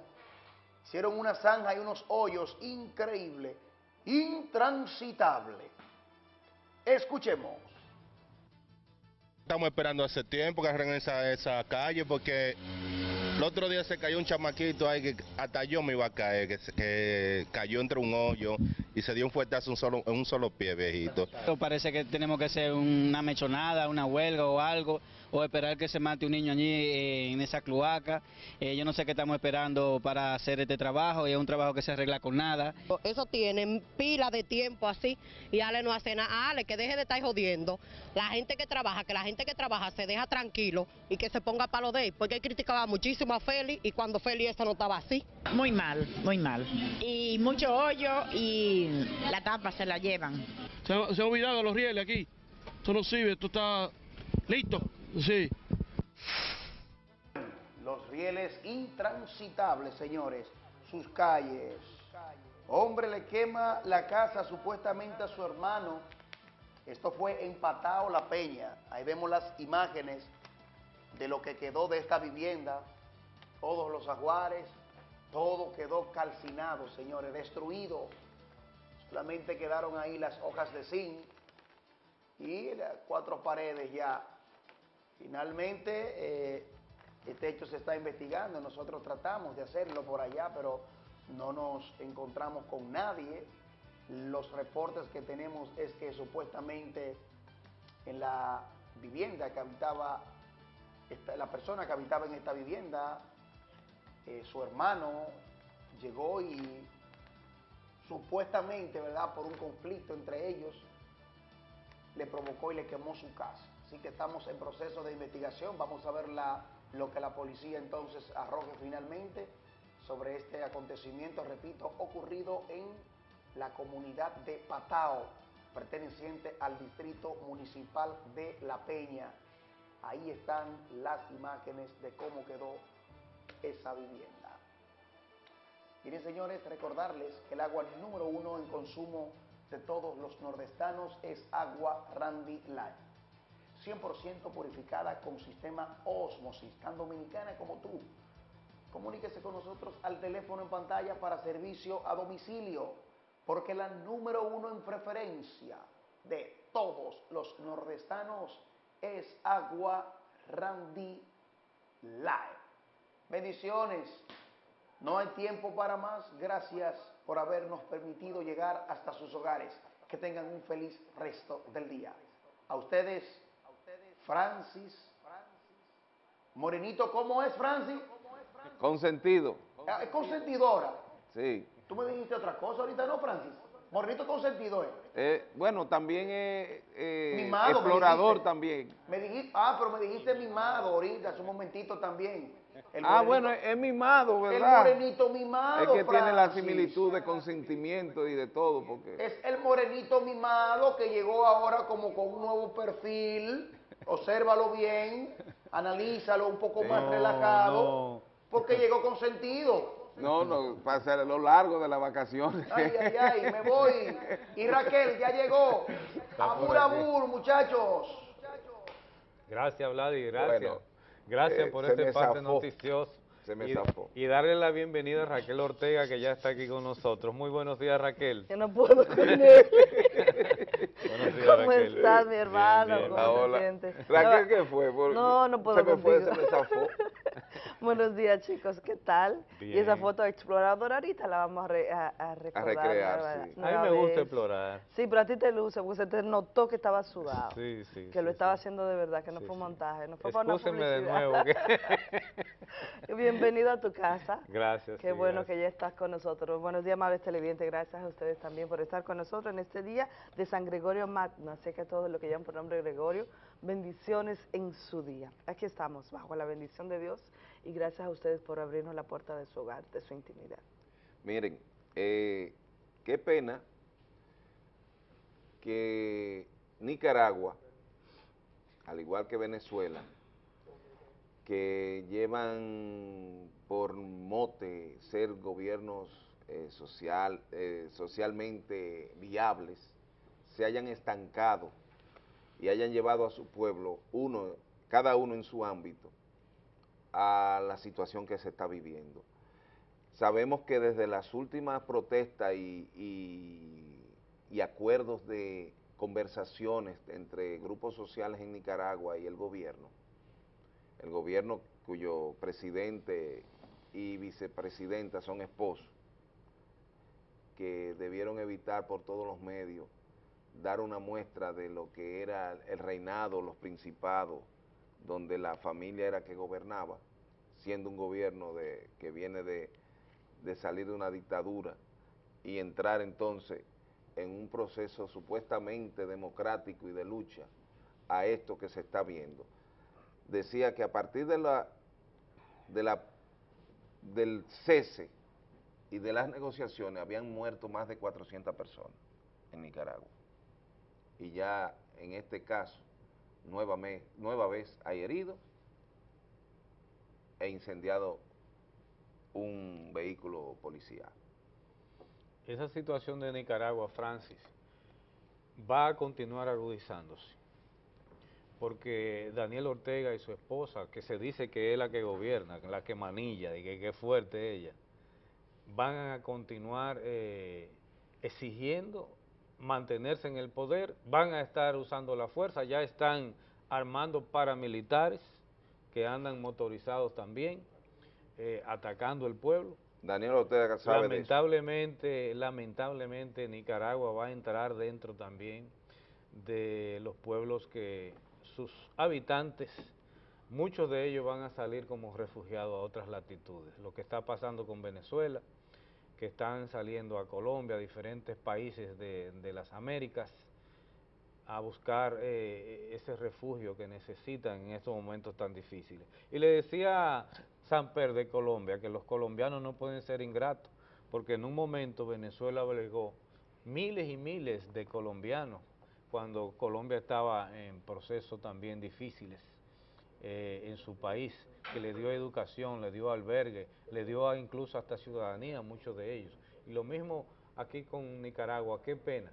hicieron una zanja y unos hoyos increíble, intransitable. Escuchemos.
Estamos esperando hace tiempo que arreglen esa, esa calle porque el otro día se cayó un chamaquito ahí que hasta yo me iba a caer, que, que cayó entre un hoyo y se dio un fuetazo en un solo, en un solo pie, viejito.
Parece que tenemos que hacer una mechonada, una huelga o algo, o esperar que se mate un niño allí eh, en esa cloaca. Eh, yo no sé qué estamos esperando para hacer este trabajo, y es un trabajo que se arregla con nada.
Eso tienen pila de tiempo así y Ale no hace nada. Ale, que deje de estar jodiendo. La gente que trabaja, que la gente que trabaja se deja tranquilo y que se ponga para lo de él, porque él criticaba muchísimo a Félix y cuando Félix esta no estaba así.
Muy mal, muy mal. Y mucho hoyo y la tapa se la llevan.
Se, ha- se ha olvidado los rieles aquí. Esto no sirve, esto está listo. Sí.
Los rieles intransitables, señores, sus calles. Hombre le quema la casa supuestamente a su hermano. Esto fue en Patao La Peña. Ahí vemos las imágenes de lo que quedó de esta vivienda. Todos los ajuares, todo quedó calcinado, señores, destruido. Solamente quedaron ahí las hojas de zinc y las cuatro paredes ya. Finalmente, eh, este hecho se está investigando. Nosotros tratamos de hacerlo por allá, pero no nos encontramos con nadie. Los reportes que tenemos es que supuestamente en la vivienda que habitaba, esta- la persona que habitaba en esta vivienda, eh, su hermano llegó y supuestamente, ¿verdad?, por un conflicto entre ellos, le provocó y le quemó su casa. Así que estamos en proceso de investigación. Vamos a ver lo que la policía entonces arroje finalmente sobre este acontecimiento, repito, ocurrido en la comunidad de Patao, perteneciente al distrito municipal de La Peña. Ahí están las imágenes de cómo quedó esa vivienda. Miren señores, recordarles que el agua número uno en consumo de todos los nordestanos es agua Randy Light. 100% purificada con sistema Osmosis, tan dominicana como tú. Comuníquese con nosotros al teléfono en pantalla para servicio a domicilio, porque la número uno en preferencia de todos los nordestanos es agua Randy Live. Bendiciones. No hay tiempo para más. Gracias por habernos permitido llegar hasta sus hogares. Que tengan un feliz resto del día. A ustedes, Francis. Morenito, ¿cómo es Francis?
Consentido.
Ah, Es consentidora.
Sí.
Tú me dijiste otra cosa ahorita, ¿no, Francis? Morenito consentido es.
Eh, bueno, también es eh,
Mimado,
explorador también.
Me dijiste, ah, pero me dijiste mimado ahorita, hace un momentito también. El
ah,
morenito-
bueno, es mimado,
El
¿verdad?
morenito mimado,
Es que tiene la
Francis.
similitud de consentimiento y de todo, porque...
Es el morenito mimado que llegó ahora como con un nuevo perfil. Obsérvalo bien, analízalo un poco más
No,
relajado, porque llegó con sentido.
No, no, pasa lo largo de las vacaciones.
Ay, ay, ay, me voy. Y Raquel ya llegó. Abur, abur, muchachos.
Gracias, Vladi, gracias.
Bueno,
gracias
eh,
por este parte
zafó.
noticioso.
Se me
y,
zafó.
y darle la bienvenida a Raquel Ortega, que ya está aquí con nosotros. Muy buenos días, Raquel.
Yo no puedo con él.
Buenos días,
¿Cómo
Raquel.
estás, mi
Bien,
hermano?
bien.
¿Cómo
Ah,
te
hola.
sientes?
Raquel, ¿qué fue? Por-
No, no puedo
Se me fue,
contigo.
se me zafó.
Buenos días, chicos. ¿Qué tal? Y esa foto exploradora ahorita la vamos a, re- a, a recordar.
recrear,
nueva-
sí.
A mí me gusta
vez.
explorar.
Sí, pero a ti te luce, porque se te notó que estaba sudado.
Sí, sí.
que lo estaba haciendo de verdad, que no fue un montaje, no fue para una
Excúsenme de
publicidad.
nuevo.
Bienvenido a tu casa.
Gracias.
Qué bueno
gracias.
que ya estás con nosotros. Buenos días, amables televidentes. Gracias a ustedes también por estar con nosotros en este día de San Gregorio Magno. Así que a todos los que llaman por nombre de Gregorio, bendiciones en su día. Aquí estamos, bajo la bendición de Dios, y gracias a ustedes por abrirnos la puerta de su hogar, de su intimidad.
Miren, eh, qué pena que Nicaragua, al igual que Venezuela, que llevan por mote ser gobiernos eh, social, eh, socialmente viables, se hayan estancado y hayan llevado a su pueblo, uno, cada uno en su ámbito, a la situación que se está viviendo. Sabemos que desde las últimas protestas y, y- acuerdos de conversaciones entre grupos sociales en Nicaragua y el gobierno, el gobierno cuyo presidente y vicepresidenta son esposos, que debieron evitar por todos los medios dar una muestra de lo que era el reinado, los principados, donde la familia era que gobernaba, siendo un gobierno de, que viene de, salir de una dictadura y entrar entonces en un proceso supuestamente democrático y de lucha a esto que se está viendo. Decía que a partir de la, de la, del cese y de las negociaciones habían muerto más de 400 personas en Nicaragua. Y ya en este caso, nueva vez hay heridos e incendiado un vehículo policial.
Esa situación de Nicaragua, Francis, va a continuar agudizándose. Porque Daniel Ortega y su esposa, que se dice que es la que gobierna, la que manilla, y que, es fuerte ella, van a continuar eh, exigiendo mantenerse en el poder, van a estar usando la fuerza, ya están armando paramilitares que andan motorizados también, eh, atacando el pueblo.
Daniel Ortega sabe de eso.
Lamentablemente, lamentablemente Nicaragua va a entrar dentro también de los pueblos que sus habitantes, muchos de ellos van a salir como refugiados a otras latitudes. Lo que está pasando con Venezuela, que están saliendo a Colombia, a diferentes países de, de las Américas, a buscar eh, ese refugio que necesitan en estos momentos tan difíciles. Y le decía Samper de Colombia que los colombianos no pueden ser ingratos, porque en un momento Venezuela obligó miles y miles de colombianos cuando Colombia estaba en procesos también difíciles eh, en su país, que le dio educación, le dio albergue, le dio incluso hasta ciudadanía a muchos de ellos. Y lo mismo aquí con Nicaragua, qué pena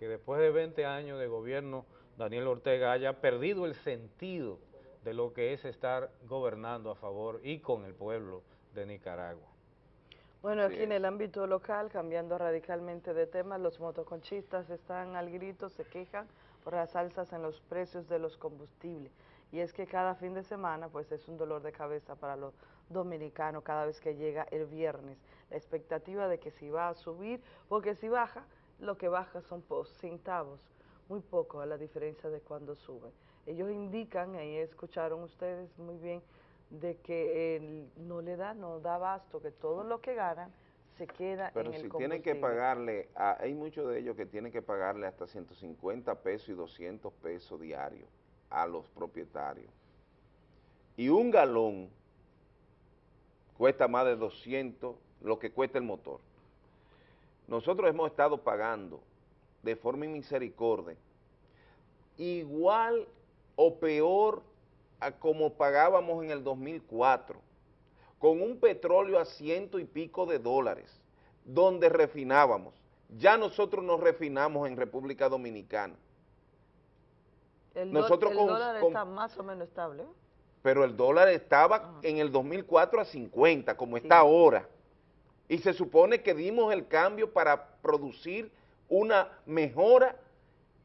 que después de 20 años de gobierno Daniel Ortega haya perdido el sentido de lo que es estar gobernando a favor y con el pueblo de Nicaragua.
Bueno, aquí en el ámbito local, cambiando radicalmente de tema, los motoconchistas están al grito, se quejan por las alzas en los precios de los combustibles. Y es que cada fin de semana pues es un dolor de cabeza para los dominicanos cada vez que llega el viernes. La expectativa de que si va a subir, porque si baja, lo que baja son centavos, muy poco a la diferencia de cuando sube. Ellos indican, ahí escucharon ustedes muy bien, de que no le da, no da abasto, que todo lo que ganan se queda
Pero
en el
si
combustible.
tienen que pagarle, a- hay muchos de ellos que tienen que pagarle hasta 150 pesos y 200 pesos diarios a los propietarios. Y un galón cuesta más de 200 lo que cuesta el motor. Nosotros hemos estado pagando de forma misericordia igual o peor a como pagábamos en el 2004, con un petróleo a ciento y pico de dólares, donde refinábamos. Ya nosotros nos refinamos en República Dominicana,
El,
nosotros
el
con-
dólar
con-
está más o menos estable.
pero el dólar estaba en el 2004 a 50, como está ahora. Y se supone que dimos el cambio para producir una mejora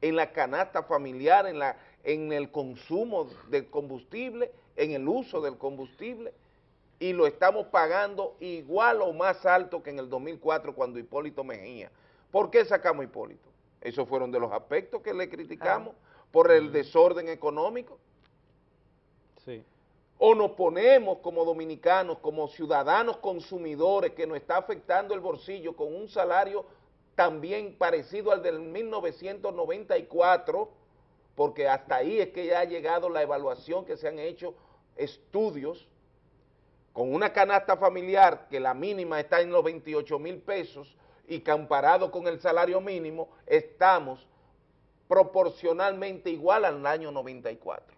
en la canasta familiar, en, la, en el consumo del combustible, en el uso del combustible, y lo estamos pagando igual o más alto que en el 2004 cuando Hipólito Mejía. ¿Por qué sacamos a Hipólito? Esos fueron de los aspectos que le criticamos, por el desorden económico.
Sí.
O nos ponemos como dominicanos, como ciudadanos consumidores que nos está afectando el bolsillo con un salario también parecido al del 1994, porque hasta ahí es que ya ha llegado la evaluación que se han hecho estudios con una canasta familiar que la mínima está en los 28 mil pesos y comparado con el salario mínimo estamos proporcionalmente igual al año 94.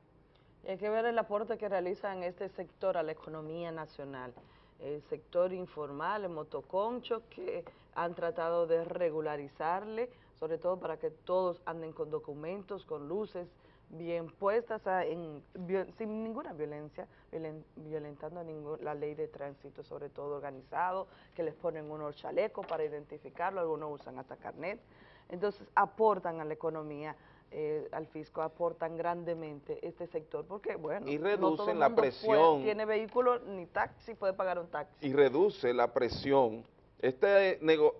Y hay que ver el aporte que realiza en este sector a la economía nacional. El sector informal, el motoconcho, que han tratado de regularizarle, sobre todo para que todos anden con documentos, con luces bien puestas, a- en, vio- sin ninguna violencia, violen- violentando ningún- la ley de tránsito, sobre todo organizado, que les ponen unos chalecos para identificarlo, algunos usan hasta carnet. Entonces aportan a la economía, eh, al fisco, aportan grandemente este sector, porque bueno,
Y
no todo
reducen
el
la
mundo puede-
presión.
tiene vehículo ni taxi, puede pagar un taxi.
y reduce la presión. Este nego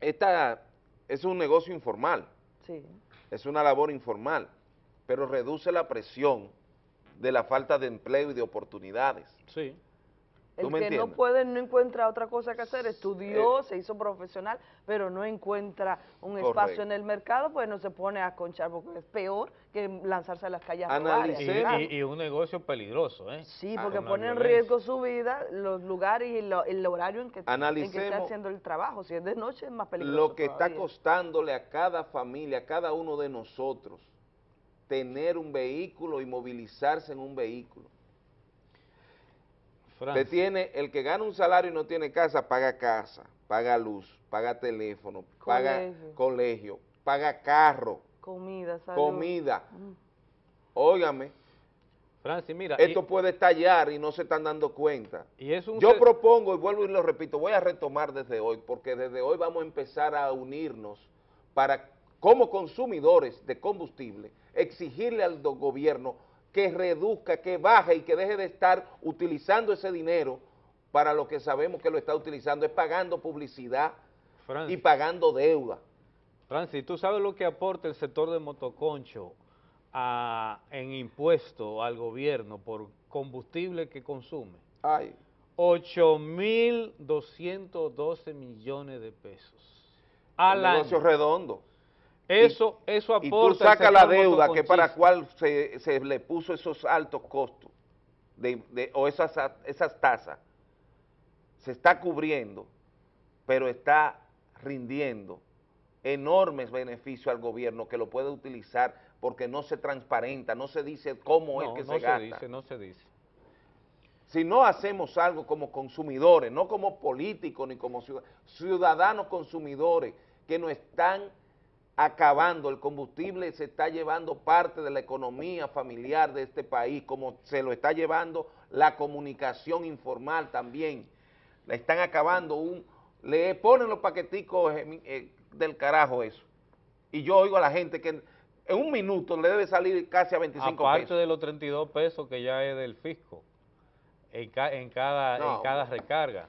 esta es un negocio informal,
Sí.
es una labor informal, pero reduce la presión de la falta de empleo y de oportunidades.
Sí.
¿Tú
El que no puede, no encuentra otra cosa que hacer, estudió, se hizo profesional, pero no encuentra un espacio en el mercado, pues no se pone a conchar, porque es peor que lanzarse a las calles a y
Y, un negocio peligroso, ¿eh?
Sí, porque pone en riesgo su vida, los lugares y lo- el horario en que, en que está haciendo el trabajo. Si es de noche es más peligroso
Lo que está costándole a cada familia, a cada uno de nosotros, tener un vehículo y movilizarse en un vehículo. Usted tiene, el que gana un salario y no tiene casa, paga casa, paga luz, paga teléfono, paga
Colegio.
paga carro,
Comida, salud.
comida.
Mm.
Óigame,
Francis, mira,
esto
y-
puede estallar y no se están dando cuenta.
y es un
Yo propongo, y vuelvo y lo repito, voy a retomar desde hoy, porque desde hoy vamos a empezar a unirnos para, como consumidores de combustible, exigirle al gobierno que reduzca, que baje y que deje de estar utilizando ese dinero para lo que sabemos que lo está utilizando, es pagando publicidad y pagando deuda.
Francis, ¿tú sabes lo que aporta el sector de motoconcho a- en impuesto al gobierno por combustible que consume?
Ay,
8.212 millones de pesos al
un negocio
año.
redondo.
Eso, eso
Y
aporta
tú
el
sacas la deuda que para cual se, se le puso esos altos costos de, de- o esas, esas tasas, se está cubriendo, pero está rindiendo enormes beneficios al gobierno que lo puede utilizar porque no se transparenta, no se dice cómo
no,
es que
no
se gasta.
dice, no se dice.
Si no hacemos algo como consumidores, no como políticos ni como ciudadanos, ciudadanos consumidores que nos están acabando, el combustible se está llevando parte de la economía familiar de este país, como se lo está llevando la comunicación informal también, la están acabando, un, le ponen los paqueticos eh, eh, del carajo eso, y yo oigo a la gente que en un minuto le debe salir casi a 25
Aparte
pesos.
de los 32 pesos que ya es del fisco en, ca- en cada,
No.
en cada recarga.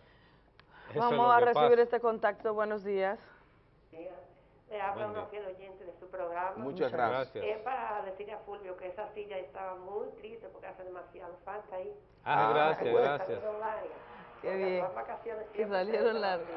Eso
Vamos a recibir
pasa.
este contacto. Buenos días.
Le habla una fiel oyente de su programa.
Muchas gracias.
Es para decirle a Fulvio que esa silla estaba muy triste porque hace demasiado falta ahí.
Ah,
Ah,
gracias,
bueno.
gracias.
Qué bien.
las vacaciones
Que salieron largas.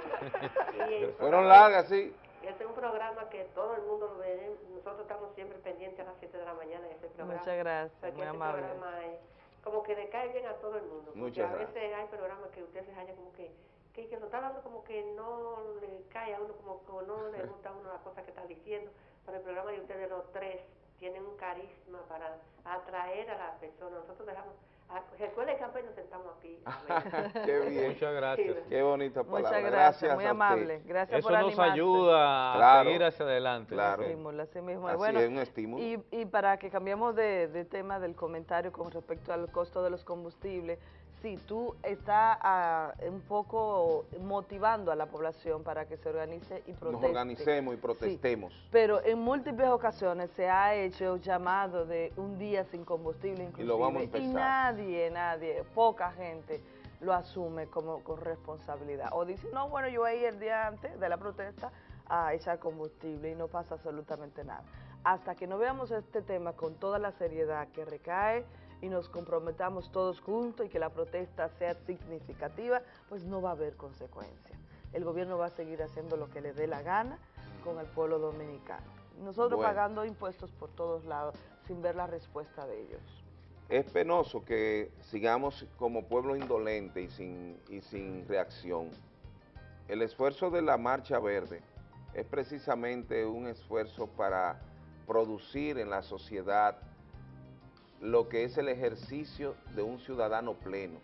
Y
Fueron largas, sí.
Este es un programa que todo el mundo lo ve. Nosotros estamos siempre pendientes a las 7 de la mañana en ese programa.
Muchas gracias, muy
este
amable.
programa es como que le cae bien a todo el mundo. Porque
Muchas
a
gracias.
veces hay programas que usted se halla como que, que, que lo está dando como que no le cae a uno, como que no le gusta a uno la cosa que está diciendo. Pero el programa de ustedes los tres tienen un carisma para atraer a las personas. Nosotros dejamos, a, recuerden que apenas nos sentamos aquí.
Qué bien.
Muchas gracias.
Qué bonita palabra.
Muchas gracias, muy amable. Gracias
Eso
por
nos ayuda a seguir hacia adelante.
claro.
Estímulo, así mismo.
Así
bueno,
es, un estímulo.
Y, y para que cambiemos de, de tema del comentario con respecto al costo de los combustibles, sí, tú estás ah, un poco motivando a la población para que se organice y proteste.
Nos organicemos y protestemos.
Pero en múltiples ocasiones se ha hecho llamado de un día sin combustible inclusive.
Y lo vamos a empezar.
nadie, nadie, poca gente lo asume como con responsabilidad. O dice, no, bueno, yo voy el día antes de la protesta a echar combustible y no pasa absolutamente nada. Hasta que no veamos este tema con toda la seriedad que recae y nos comprometamos todos juntos y que la protesta sea significativa, pues no va a haber consecuencias. El gobierno va a seguir haciendo lo que le dé la gana con el pueblo dominicano. Nosotros
Bueno.
pagando impuestos por todos lados sin ver la respuesta de ellos.
Es penoso que sigamos como pueblo indolente y sin, y sin reacción. El esfuerzo de la Marcha Verde es precisamente un esfuerzo para producir en la sociedad lo que es el ejercicio de un ciudadano pleno,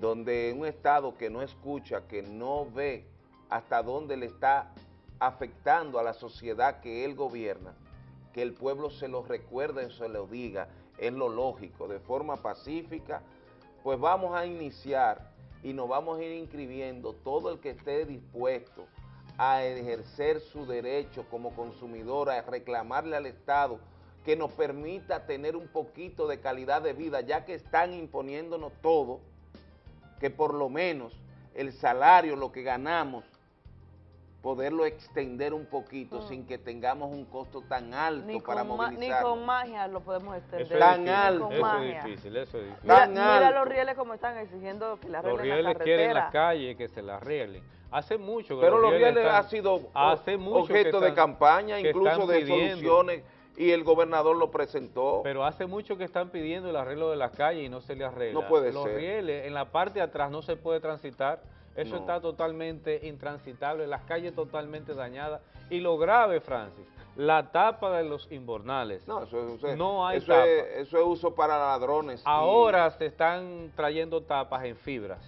donde un Estado que no escucha, que no ve hasta dónde le está afectando a la sociedad que él gobierna, que el pueblo se lo recuerde, se lo diga, es lo lógico, de forma pacífica, pues vamos a iniciar y nos vamos a ir inscribiendo todo el que esté dispuesto a ejercer su derecho como consumidor, a reclamarle al Estado que nos permita tener un poquito de calidad de vida, ya que están imponiéndonos todo, que por lo menos el salario, lo que ganamos, poderlo extender un poquito
Mm.
sin que tengamos un costo tan alto
Ni
para
ma- ni
movilizar.
con magia lo podemos extender.
Eso
Tan
difícil,
alto.
Eso
magia.
es difícil, eso es difícil.
Mira,
Tan
mira
alto.
los rieles como están exigiendo que la
Los
arreglen la
rieles quieren las calles que se las arreglen. Hace mucho que
Pero los rieles
están-
ha sido
hace mucho que
objeto de campaña, incluso de
pidiendo.
soluciones, y el gobernador lo presentó.
Pero hace mucho que están pidiendo el arreglo de las calles y no se le arregla.
No puede
Los
ser.
rieles, en la parte de atrás no se puede transitar. Eso
No.
está totalmente intransitable, las calles totalmente dañadas. Y lo grave, Francis, la tapa de los inbornales.
No, eso, es- eso es-
No hay
eso
tapa.
es, eso es uso para ladrones. y-
Ahora se están trayendo tapas en fibras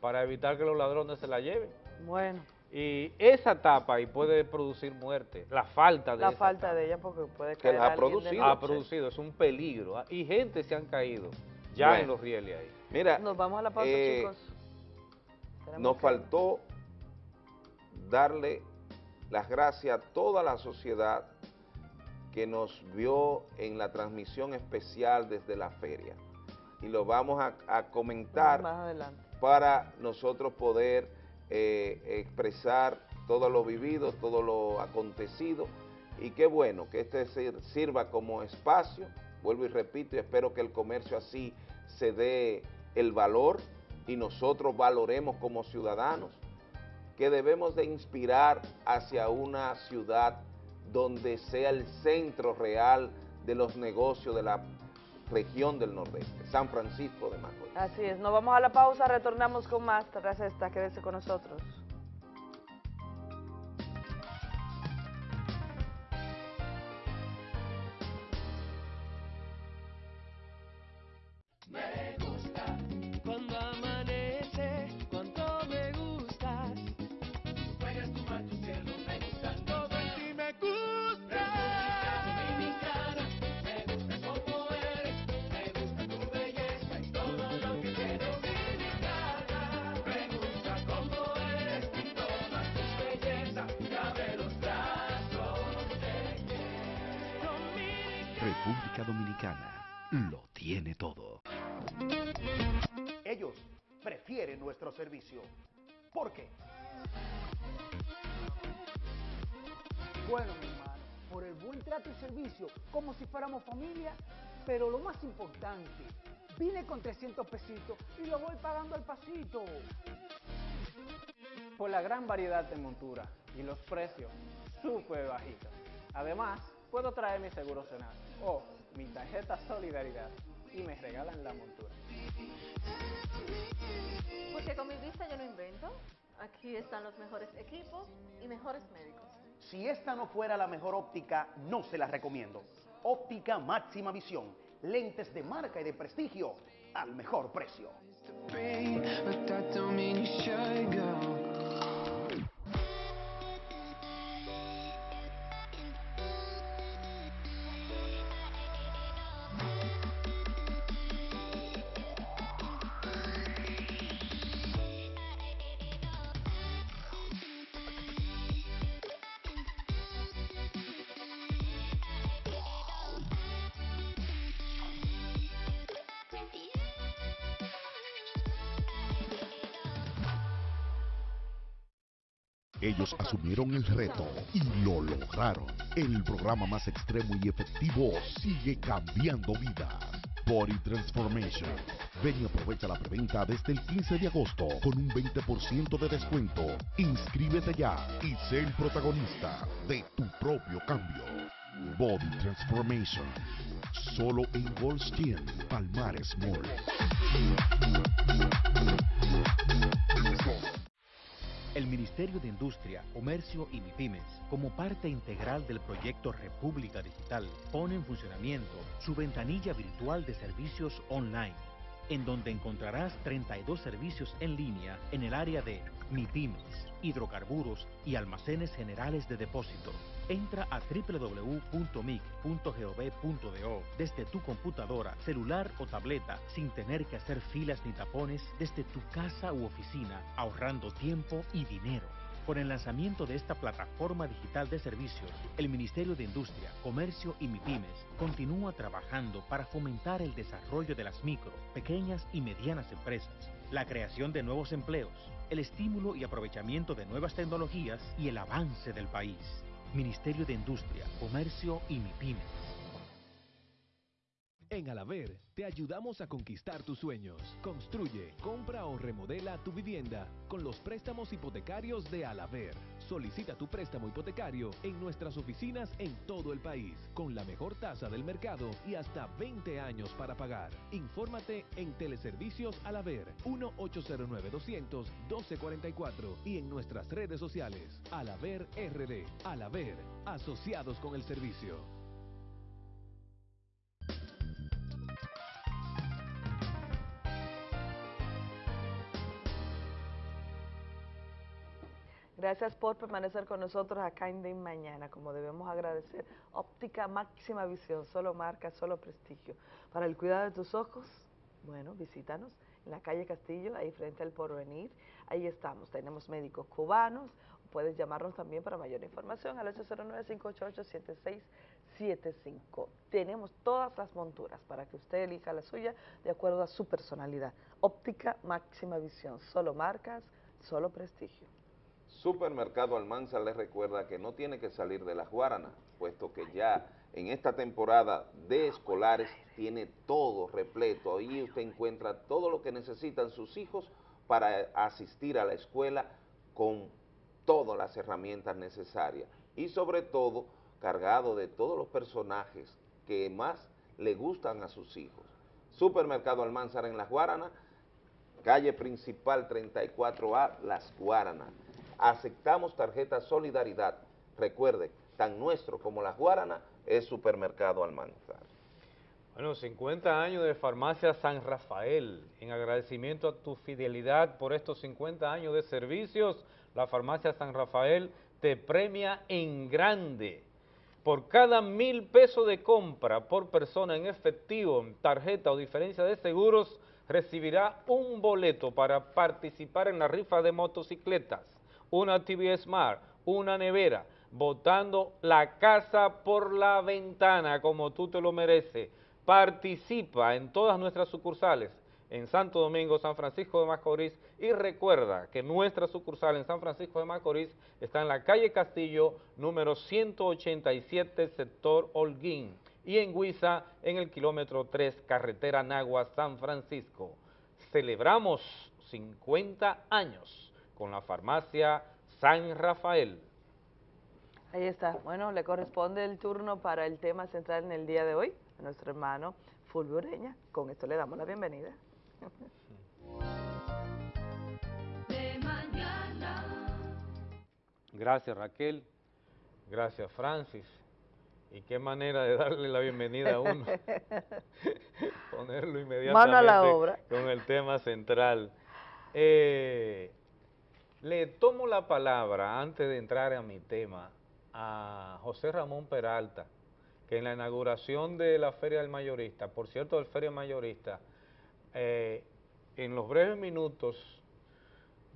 para evitar que los ladrones se la lleven.
Bueno,
Y esa tapa ahí puede producir muerte, la falta de
la
esa
falta de ella porque puede
Que
caer
la ha producido.
ha producido, es un peligro. ah, Y gente se han caído ya
Bueno.
en los rieles ahí.
Mira,
Nos vamos a la pausa,
eh,
chicos. Tenemos
nos
que-
faltó darle las gracias a toda la sociedad que nos vio en la transmisión especial desde la feria. Y lo vamos a, a comentar
Más adelante.
para nosotros poder eh, expresar todo lo vivido, todo lo acontecido. Y qué bueno que este sir- sirva como espacio, vuelvo y repito, y espero que el comercio así se dé el valor y nosotros valoremos como ciudadanos que debemos de inspirar hacia una ciudad donde sea el centro real de los negocios de la región del Nordeste, San Francisco de Macorís.
Así es, nos vamos a la pausa, retornamos con más tras esta, quédese con nosotros.
Como familia, pero lo más importante, vine con 300 pesitos y lo voy pagando al pasito.
Por la gran variedad de monturas y los precios súper bajitos. Además, puedo traer mi seguro Senado o mi tarjeta Solidaridad y me regalan la montura.
Porque con mi vista yo no invento. Aquí están los mejores equipos y mejores médicos.
Si esta no fuera la mejor óptica, no se la recomiendo. Óptica máxima visión. Lentes de marca y de prestigio al mejor precio.
Asumieron el reto y lo lograron. El programa más extremo y efectivo sigue cambiando vidas. Body Transformation. Ven y aprovecha la preventa desde el 15 de agosto con un 20% de descuento. Inscríbete ya y sé el protagonista de tu propio cambio. Body Transformation. Solo en Goldstein, Palmares Mall.
El Ministerio de Industria, Comercio y MIPIMES, como parte integral del proyecto República Digital, pone en funcionamiento su ventanilla virtual de servicios online, en donde encontrarás 32 servicios en línea en el área de MIPIMES, hidrocarburos y almacenes generales de depósito. Entra a www.mic.gov.do desde tu computadora, celular o tableta sin tener que hacer filas ni tapones desde tu casa u oficina, ahorrando tiempo y dinero. Con el lanzamiento de esta plataforma digital de servicios, el Ministerio de Industria, Comercio y MIPIMES continúa trabajando para fomentar el desarrollo de las micro, pequeñas y medianas empresas, la creación de nuevos empleos, el estímulo y aprovechamiento de nuevas tecnologías y el avance del país. Ministerio de Industria, Comercio y MIPIMES.
En Alaver te ayudamos a conquistar tus sueños. Construye, compra o remodela tu vivienda con los préstamos hipotecarios de Alaver. Solicita tu préstamo hipotecario en nuestras oficinas en todo el país, con la mejor tasa del mercado y hasta 20 años para pagar. Infórmate en Teleservicios Alaver 1-809-200-1244 y en nuestras redes sociales Alaver RD. Alaver, asociados con el servicio.
Gracias por permanecer con nosotros acá en De Mañana, como debemos agradecer. Óptica máxima visión, solo marca, solo prestigio. Para el cuidado de tus ojos, bueno, visítanos en la calle Castillo, ahí frente al Porvenir. Ahí estamos, tenemos médicos cubanos. Puedes llamarnos también para mayor información al 809-588-7675. Tenemos todas las monturas para que usted elija la suya de acuerdo a su personalidad. Óptica máxima visión, solo marcas, solo prestigio.
Supermercado Almanza les recuerda que no tiene que salir de las Guaranas, puesto que ya en esta temporada de escolares tiene todo repleto. Ahí usted encuentra todo lo que necesitan sus hijos para asistir a la escuela con todas las herramientas necesarias y sobre todo cargado de todos los personajes que más le gustan a sus hijos. Supermercado Almanzar en Las Guaranas, calle principal 34A, Las Guaranas aceptamos tarjeta Solidaridad. Recuerde, tan nuestro como la Guarana es Supermercado Almanzar.
Bueno, 50 años de Farmacia San Rafael. En agradecimiento a tu fidelidad por estos 50 años de servicios, la Farmacia San Rafael te premia en grande. Por cada mil pesos de compra por persona en efectivo, tarjeta o diferencia de seguros, recibirá un boleto para participar en la rifa de motocicletas una TV Smart, una nevera, botando la casa por la ventana como tú te lo mereces. Participa en todas nuestras sucursales en Santo Domingo, San Francisco de Macorís y recuerda que nuestra sucursal en San Francisco de Macorís está en la calle Castillo número 187, sector Holguín y en Huiza en el kilómetro 3, carretera Nagua, San Francisco. Celebramos 50 años con la farmacia San Rafael.
Ahí está. Bueno, le corresponde el turno para el tema central en el día de hoy a nuestro hermano Fulvio Ureña. Con esto le damos la bienvenida.
De mañana.
Gracias Raquel, gracias Francis. Y qué manera de darle la bienvenida a uno. Ponerlo inmediatamente
Mano a la obra.
con el tema central. Eh, le tomo la palabra antes de entrar a mi tema a José Ramón Peralta, que en la inauguración de la Feria del Mayorista, por cierto, del Feria Mayorista, eh, en los breves minutos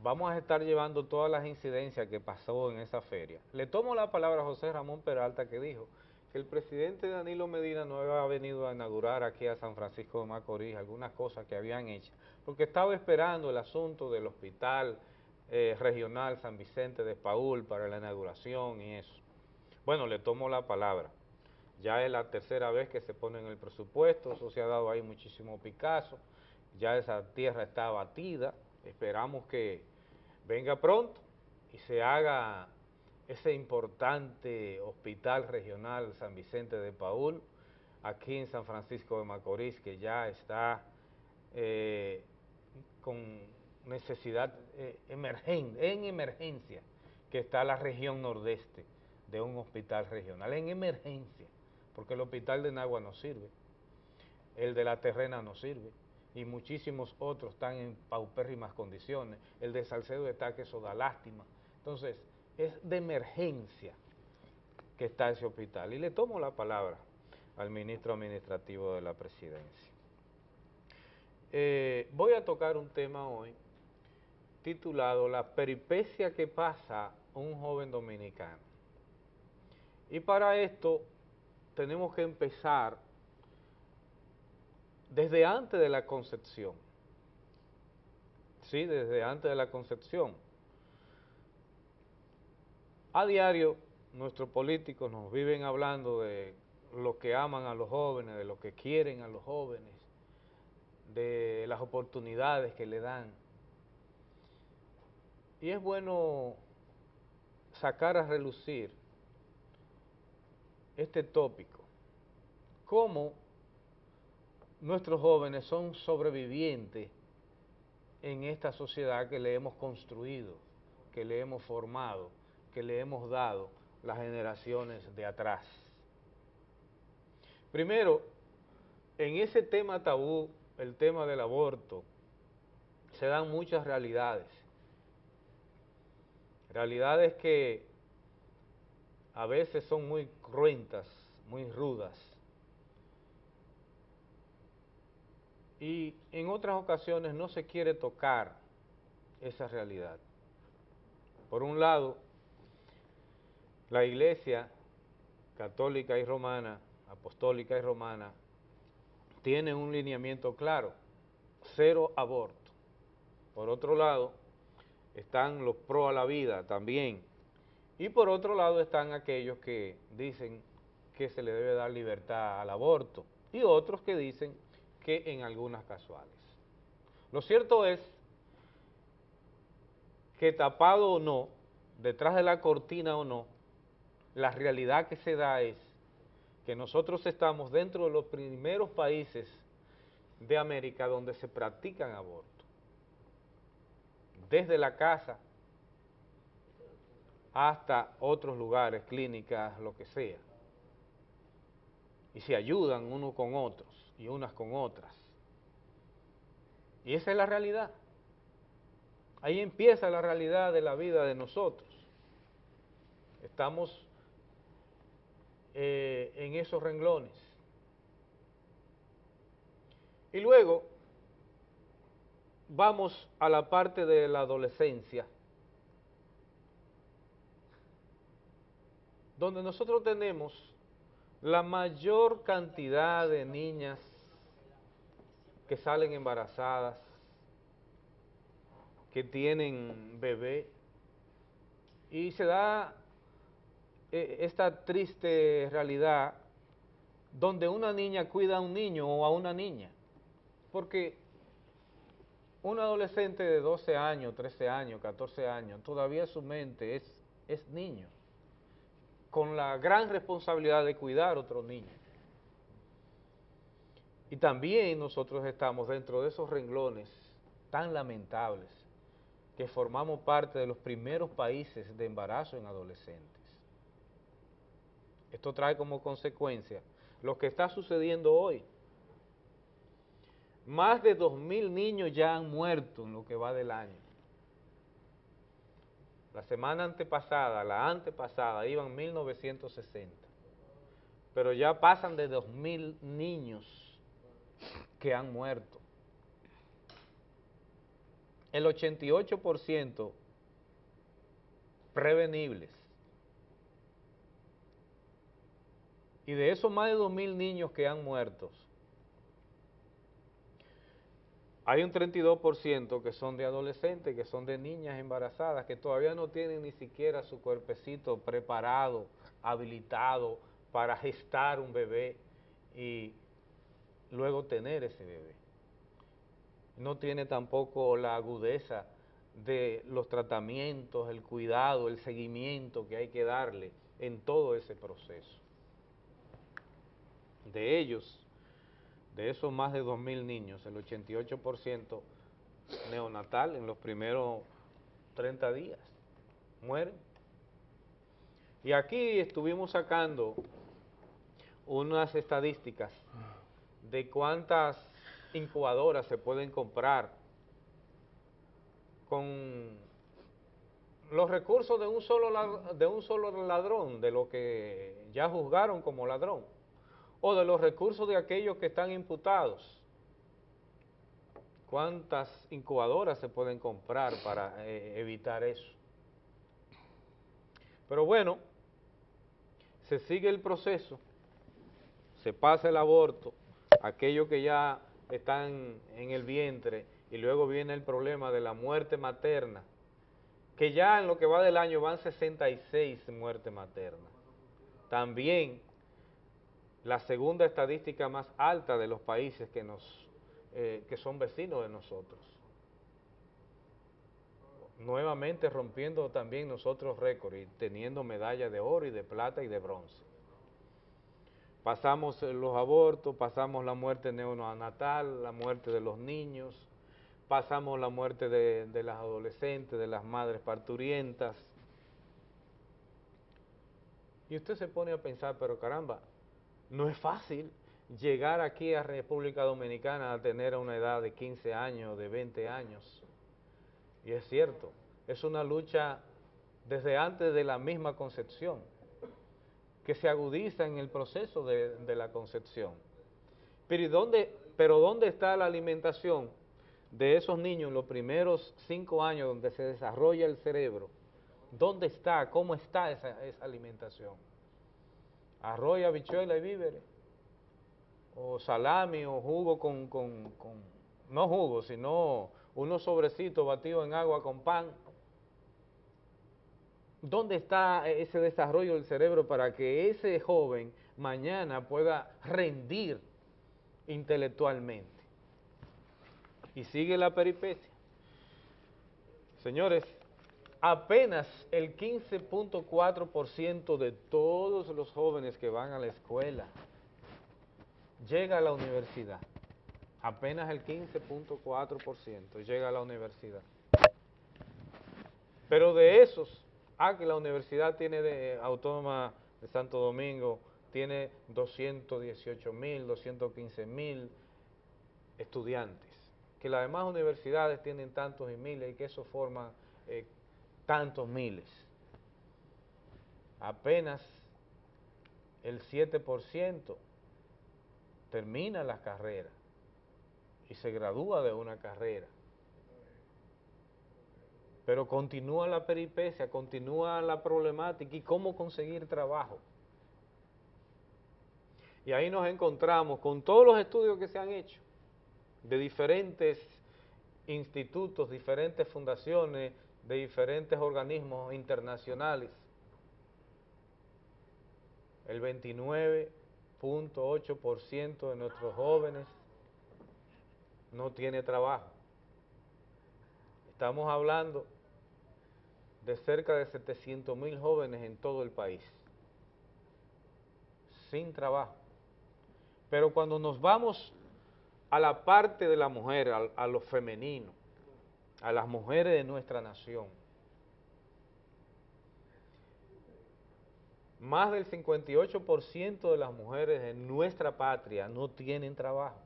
vamos a estar llevando todas las incidencias que pasó en esa feria. Le tomo la palabra a José Ramón Peralta que dijo que el presidente Danilo Medina no había venido a inaugurar aquí a San Francisco de Macorís algunas cosas que habían hecho, porque estaba esperando el asunto del hospital eh, regional San Vicente de Paul para la inauguración y eso. Bueno, le tomo la palabra. Ya es la tercera vez que se pone en el presupuesto, eso se ha dado ahí muchísimo Picasso, ya esa tierra está abatida, esperamos que venga pronto y se haga ese importante hospital regional San Vicente de Paul, aquí en San Francisco de Macorís, que ya está eh, con necesidad eh, emergen- en emergencia, que está la región nordeste de un hospital regional, en emergencia, porque el hospital de Nagua no sirve, el de la Terrena no sirve, y muchísimos otros están en paupérrimas condiciones, el de Salcedo está que eso da lástima, entonces es de emergencia que está ese hospital, y le tomo la palabra al ministro administrativo de la presidencia. Eh, voy a tocar un tema hoy titulado La peripecia que pasa un joven dominicano. Y para esto tenemos que empezar desde antes de la concepción. Sí, desde antes de la concepción. A diario nuestros políticos nos viven hablando de lo que aman a los jóvenes, de lo que quieren a los jóvenes, de las oportunidades que le dan. Y es bueno sacar a relucir este tópico, cómo nuestros jóvenes son sobrevivientes en esta sociedad que le hemos construido, que le hemos formado, que le hemos dado las generaciones de atrás. Primero, en ese tema tabú, el tema del aborto, se dan muchas realidades. Realidades que a veces son muy cruentas, muy rudas. Y en otras ocasiones no se quiere tocar esa realidad. Por un lado, la iglesia católica y romana, apostólica y romana, tiene un lineamiento claro, cero aborto. Por otro lado, están los pro a la vida también. Y por otro lado están aquellos que dicen que se le debe dar libertad al aborto y otros que dicen que en algunas casuales. Lo cierto es que tapado o no, detrás de la cortina o no, la realidad que se da es que nosotros estamos dentro de los primeros países de América donde se practican abortos. Desde la casa hasta otros lugares, clínicas, lo que sea. Y se ayudan unos con otros y unas con otras. Y esa es la realidad. Ahí empieza la realidad de la vida de nosotros. Estamos eh, en esos renglones. Y luego vamos a la parte de la adolescencia. donde nosotros tenemos la mayor cantidad de niñas que salen embarazadas, que tienen bebé, y se da eh, esta triste realidad donde una niña cuida a un niño o a una niña, porque un adolescente de 12 años, 13 años, 14 años, todavía su mente es, es niño, con la gran responsabilidad de cuidar a otro niño. Y también nosotros estamos dentro de esos renglones tan lamentables que formamos parte de los primeros países de embarazo en adolescentes. Esto trae como consecuencia lo que está sucediendo hoy. Más de 2.000 niños ya han muerto en lo que va del año. La semana antepasada, la antepasada, iban 1.960. Pero ya pasan de 2.000 niños que han muerto. El 88% prevenibles. Y de esos más de 2.000 niños que han muerto, hay un 32% que son de adolescentes, que son de niñas embarazadas, que todavía no tienen ni siquiera su cuerpecito preparado, habilitado para gestar un bebé y luego tener ese bebé. No tiene tampoco la agudeza de los tratamientos, el cuidado, el seguimiento que hay que darle en todo ese proceso. De ellos, de esos más de 2.000 niños, el 88% neonatal en los primeros 30 días, mueren. Y aquí estuvimos sacando unas estadísticas de cuántas incubadoras se pueden comprar con los recursos de un solo de un solo ladrón, de lo que ya juzgaron como ladrón o de los recursos de aquellos que están imputados. ¿Cuántas incubadoras se pueden comprar para eh, evitar eso? Pero bueno, se sigue el proceso, se pasa el aborto, aquellos que ya están en el vientre y luego viene el problema de la muerte materna, que ya en lo que va del año van 66 muertes maternas. También la segunda estadística más alta de los países que, nos, eh, que son vecinos de nosotros. Nuevamente rompiendo también nosotros récord y teniendo medallas de oro y de plata y de bronce. Pasamos los abortos, pasamos la muerte neonatal, la muerte de los niños, pasamos la muerte de, de las adolescentes, de las madres parturientas. Y usted se pone a pensar, pero caramba, no es fácil llegar aquí a República Dominicana a tener una edad de 15 años, de 20 años. Y es cierto, es una lucha desde antes de la misma concepción, que se agudiza en el proceso de, la concepción. Pero ¿dónde, pero ¿dónde está la alimentación de esos niños en los primeros cinco años donde se desarrolla el cerebro? ¿Dónde está? ¿Cómo está esa, esa alimentación? Arroz, habichuela y víveres, o salami o jugo con, con, con, no jugo, sino unos sobrecitos batidos en agua con pan. ¿Dónde está ese desarrollo del cerebro para que ese joven mañana pueda rendir intelectualmente? Y sigue la peripecia. Señores, apenas el 15.4% de todos los jóvenes que van a la escuela llega a la universidad. Apenas el 15.4% llega a la universidad. Pero de esos, ah, que la universidad tiene de autónoma de Santo Domingo, tiene 218 mil, 215 mil estudiantes, que las demás universidades tienen tantos y miles y que eso forma eh, tantos miles. Apenas el 7% termina la carrera y se gradúa de una carrera. Pero continúa la peripecia, continúa la problemática y cómo conseguir trabajo. Y ahí nos encontramos con todos los estudios que se han hecho de diferentes institutos, diferentes fundaciones, de diferentes organismos internacionales. El 29.8% de nuestros jóvenes no tiene trabajo. Estamos hablando de cerca de 700 mil jóvenes en todo el país, sin trabajo. Pero cuando nos vamos a la parte de la mujer, a, a lo femenino, a las mujeres de nuestra nación, más del 58% de las mujeres de nuestra patria no tienen trabajo.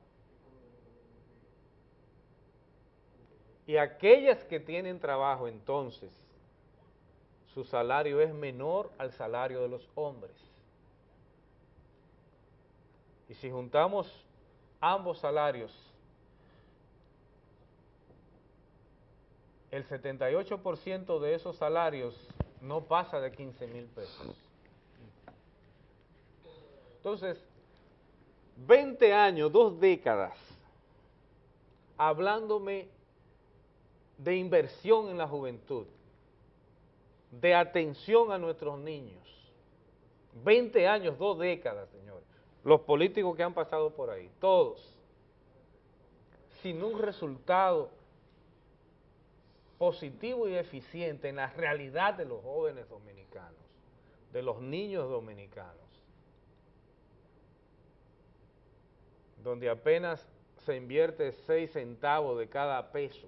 Y aquellas que tienen trabajo entonces, su salario es menor al salario de los hombres. Y si juntamos ambos salarios, el 78% de esos salarios no pasa de 15 mil pesos. Entonces, 20 años, dos décadas, hablándome de inversión en la juventud, de atención a nuestros niños. 20 años, dos décadas, señores. Los políticos que han pasado por ahí, todos, sin un resultado positivo y eficiente en la realidad de los jóvenes dominicanos, de los niños dominicanos, donde apenas se invierte 6 centavos de cada peso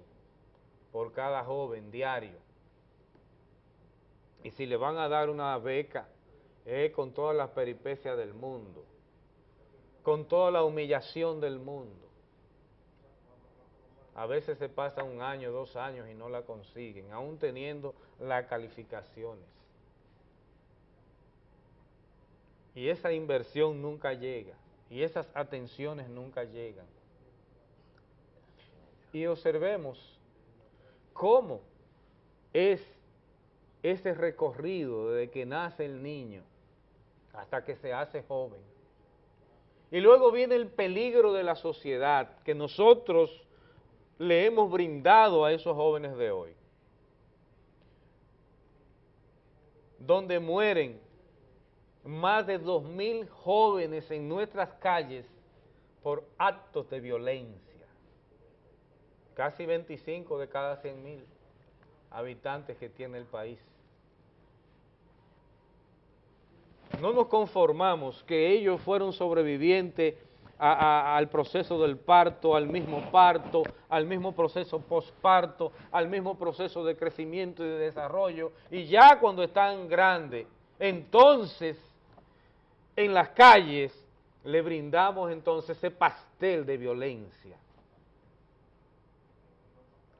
por cada joven diario. Y si le van a dar una beca, es con todas las peripecias del mundo, con toda la humillación del mundo. A veces se pasa un año, dos años y no la consiguen, aún teniendo las calificaciones. Y esa inversión nunca llega, y esas atenciones nunca llegan. Y observemos cómo es ese recorrido desde que nace el niño hasta que se hace joven. Y luego viene el peligro de la sociedad que nosotros le hemos brindado a esos jóvenes de hoy. Donde mueren más de dos mil jóvenes en nuestras calles por actos de violencia casi 25 de cada 100 mil habitantes que tiene el país. No nos conformamos que ellos fueron sobrevivientes al proceso del parto, al mismo parto, al mismo proceso postparto, al mismo proceso de crecimiento y de desarrollo, y ya cuando están grandes, entonces en las calles le brindamos entonces ese pastel de violencia.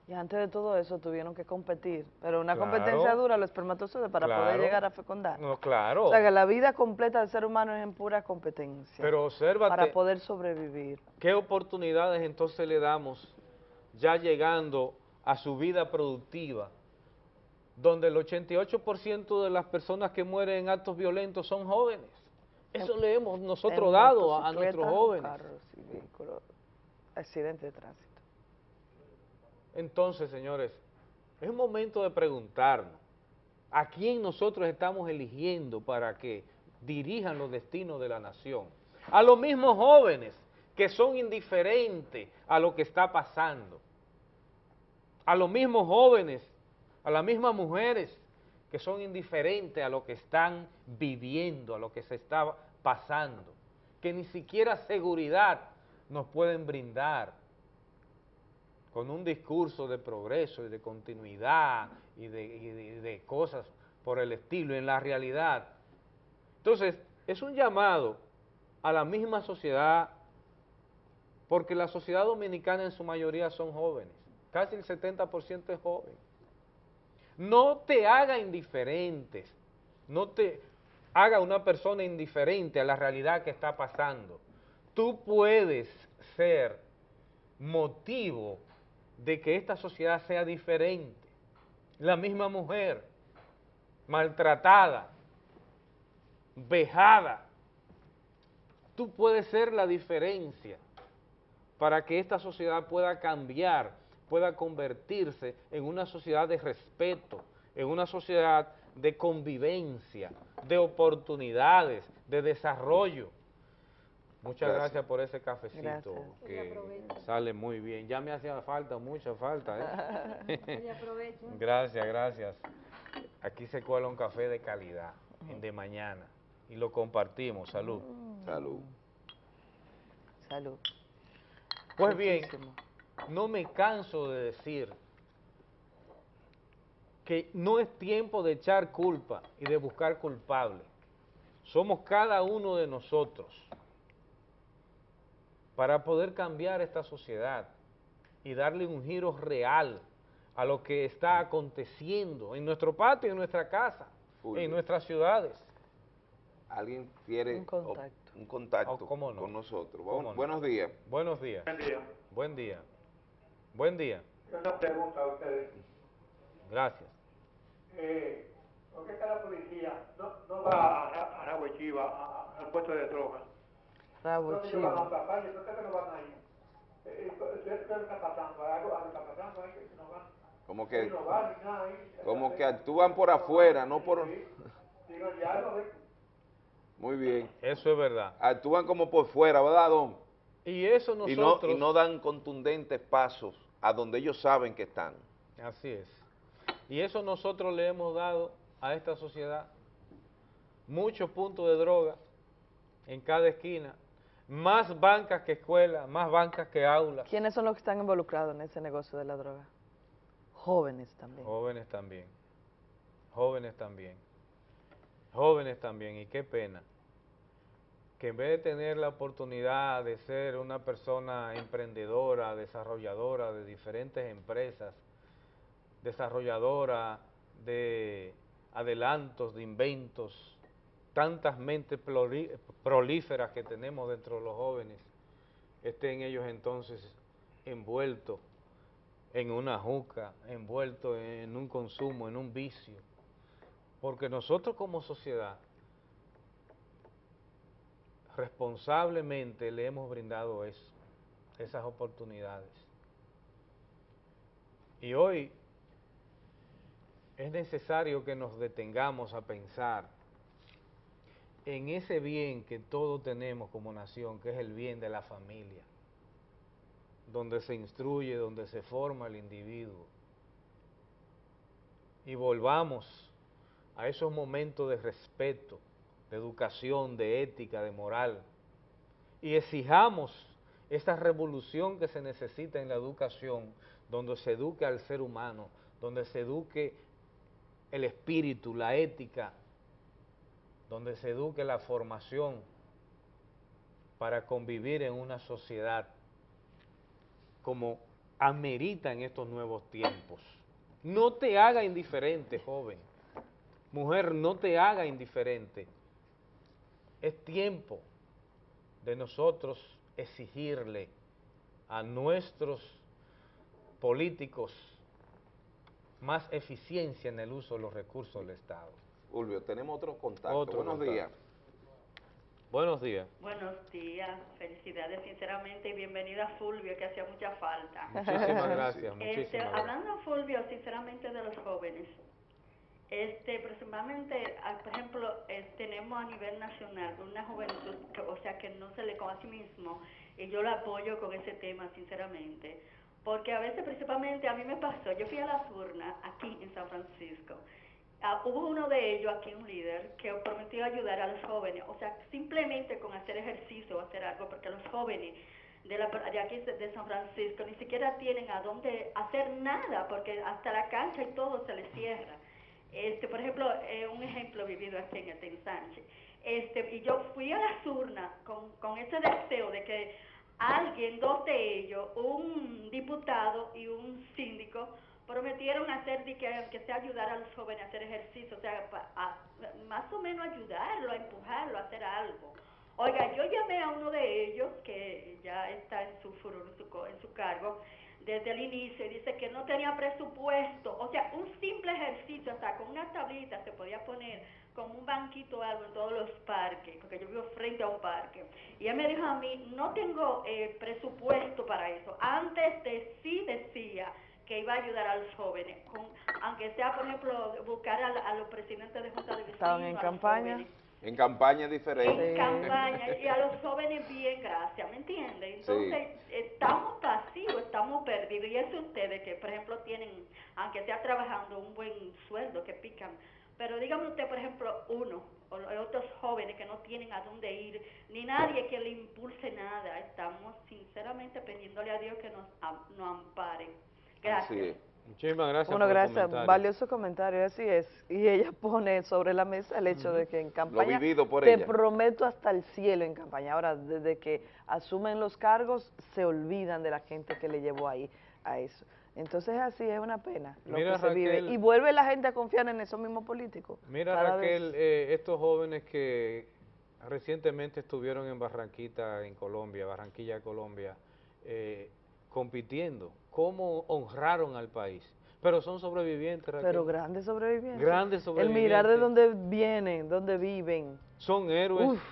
Y antes de todo eso tuvieron que competir, pero una competencia dura los espermatozoides para poder llegar a fecundar.
No, claro.
O sea que la vida completa del ser humano es en pura competencia.
Pero obsérvate.
Para poder sobrevivir.
¿Qué oportunidades entonces le damos ya llegando a su vida productiva? Donde el 88% de las personas que mueren en actos violentos son jóvenes. Eso le hemos nosotros dado a, nuestros jóvenes.
Carros y vehículos, accidentes de tránsito.
Entonces, señores, es momento de preguntarnos, ¿a quién nosotros estamos eligiendo para que dirijan los destinos de la nación? A los mismos jóvenes que son indiferentes a lo que está pasando. A los mismos jóvenes, a las mismas mujeres que son indiferentes a lo que están viviendo, a lo que se está pasando, que ni siquiera seguridad nos pueden brindar con un discurso de progreso y de continuidad y de, cosas por el estilo, en la realidad. Entonces, es un llamado a la misma sociedad, porque la sociedad dominicana en su mayoría son jóvenes, casi el 70% es joven. No te haga indiferentes, no te haga una persona indiferente a la realidad que está pasando. Tú puedes ser motivo de que esta sociedad sea diferente. la misma mujer, maltratada, vejada. Tú puedes ser la diferencia para que esta sociedad pueda cambiar, pueda convertirse en una sociedad de respeto, en una sociedad de convivencia, de oportunidades, de desarrollo. Muchas gracias,
Gracias.
por ese cafecito
Gracias.
que sale muy bien. Ya me hacía falta, mucha falta. ¿eh? Gracias, gracias. Aquí se cuela un café de calidad, de mañana, y lo compartimos. Salud.
Salud.
Salud.
Pues bien, no me canso de decir que no es tiempo de echar culpa y de buscar culpables. Somos cada uno de nosotros para poder cambiar esta sociedad y darle un giro real a lo que está aconteciendo en nuestro patio, en nuestra casa,
Fulvio.
en nuestras ciudades.
¿Alguien quiere
Un contacto.
op- un contacto
Oh, ¿cómo no?
con nosotros?
¿Cómo
Bu-
no?
Buenos días.
Buenos días.
Buen día.
Buen día. Buen día.
Una pregunta a ustedes.
Gracias.
Eh, ¿Por qué cada policía no, no va a, a Chiva, a- al puesto de drogas?
Rabo
¿Dónde ellos van a
chivo.
atrapar? ¿Y por qué que no van ahí? Eh, eh, ¿Qué qué está pasando? ¿Hay ¿Algo, algo está pasando ahí que no van?
Como que, como que actúan por afuera, no por... Muy bien.
Eso es verdad.
Actúan como por fuera, ¿verdad, Don?
Y eso
Y no,
nosotros...
y no dan contundentes pasos a donde ellos saben que están.
Así es. Y eso nosotros le hemos dado a esta sociedad muchos puntos de droga en cada esquina, más bancas que escuelas, más bancas que aulas.
¿Quiénes son los que están involucrados en ese negocio de la droga? Jóvenes también.
Jóvenes también, jóvenes también, jóvenes también, y qué pena que en vez de tener la oportunidad de ser una persona emprendedora, desarrolladora de diferentes empresas, desarrolladora de adelantos, de inventos, tantas mentes prolíferas que tenemos dentro de los jóvenes, estén ellos entonces envueltos en una juca, envueltos en un consumo, en un vicio. Porque nosotros como sociedad responsablemente le hemos brindado eso, esas oportunidades. Y hoy es necesario que nos detengamos a pensar en ese bien que todos tenemos como nación, que es el bien de la familia, donde se instruye, donde se forma el individuo. Y volvamos a esos momentos de respeto, de educación, de ética, de moral, y exijamos esa revolución que se necesita en la educación, donde se eduque al ser humano, donde se eduque el espíritu, la ética, donde se eduque la formación para convivir en una sociedad como amerita en estos nuevos tiempos. No te haga indiferente, joven. Mujer, no te haga indiferente. Es tiempo de nosotros exigirle a nuestros políticos más eficiencia en el uso de los recursos del Estado.
Fulvio, tenemos otro contacto.
Otro
Buenos
contacto.
días.
Buenos días.
Buenos días, felicidades sinceramente y bienvenida Fulvio, que hacía mucha falta.
Muchísimas gracias,
Este,
muchísimas gracias.
hablando Fulvio, sinceramente de los jóvenes, este, aproximadamente, ah, por ejemplo, eh, tenemos a nivel nacional una juventud, que, o sea, que no se le conoce a sí mismo, y yo lo apoyo con ese tema, sinceramente, porque a veces, principalmente, a mí me pasó, yo fui a las urnas aquí en San Francisco, Ah, hubo uno de ellos aquí, un líder, que prometió ayudar a los jóvenes, o sea, simplemente con hacer ejercicio o hacer algo, porque los jóvenes de, la, de aquí de San Francisco ni siquiera tienen a dónde hacer nada, porque hasta la cancha y todo se les cierra. Este, por ejemplo, eh, un ejemplo vivido aquí en el en Sánchez. Este, y yo fui a las urnas con, con ese deseo de que alguien, dos de ellos, un diputado y un síndico, prometieron hacer de que, que sea ayudar a los jóvenes a hacer ejercicio, o sea, pa- más o menos ayudarlo, a empujarlo a hacer algo. Oiga, yo llamé a uno de ellos, que ya está en su, furor, en su, en su cargo, desde el inicio, y dice que no tenía presupuesto, o sea, un simple ejercicio, hasta con una tablita se podía poner como un banquito o algo en todos los parques, porque yo vivo frente a un parque. Y ella me dijo a mí, no tengo eh, presupuesto para eso. Antes de sí decía que iba a ayudar a los jóvenes, con, aunque sea, por ejemplo, buscar a, a los presidentes de junta de vecinos.
Estaban en
a
campaña.
jóvenes.
En campaña diferente.
En campaña y a los jóvenes bien, gracias, ¿me entiende? Entonces, estamos pasivos, estamos perdidos. Y eso ustedes que, por ejemplo, tienen, aunque sea trabajando, un buen sueldo que pican. Pero dígame usted, por ejemplo, uno o otros jóvenes que no tienen a dónde ir, ni nadie que le impulse nada. Estamos sinceramente pidiéndole a Dios que nos, am- nos ampare. Gracias.
Muchísimas gracias
Bueno,
por
gracias,
comentario.
valioso comentario, así es. Y ella pone sobre la mesa el hecho de que en campaña
vivido por
te
ella.
prometo hasta el cielo en campaña. Ahora, desde que asumen los cargos, se olvidan de la gente que le llevó ahí a eso. Entonces así es una pena lo
Mira,
que se vive.
Raquel.
Y vuelve la gente a confiar en esos mismos políticos.
Mira. Raquel, eh, estos jóvenes que recientemente estuvieron en Barranquita, en Colombia, Barranquilla, Colombia, eh, compitiendo, cómo honraron al país. Pero son sobrevivientes, Raquel.
Pero grandes sobrevivientes.
Grandes
El mirar de
sobrevivientes.
dónde vienen, dónde viven.
Son héroes.
Uf.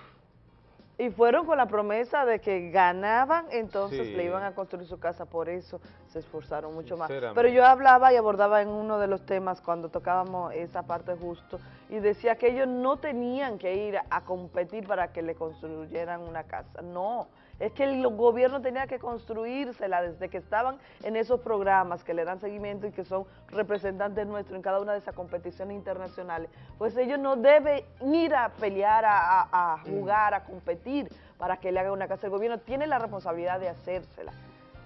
Y fueron con la promesa de que ganaban, entonces
Sí.
le iban a construir su casa, por eso se esforzaron mucho más. Pero yo hablaba y abordaba en uno de los temas cuando tocábamos esa parte justo y decía que ellos no tenían que ir a competir para que le construyeran una casa, no. Es que el gobierno tenía que construírsela desde que estaban en esos programas que le dan seguimiento y que son representantes nuestros en cada una de esas competiciones internacionales. Pues ellos no deben ir a pelear, a, a- a jugar, a competir para que le haga una casa. El gobierno tiene la responsabilidad de hacérsela.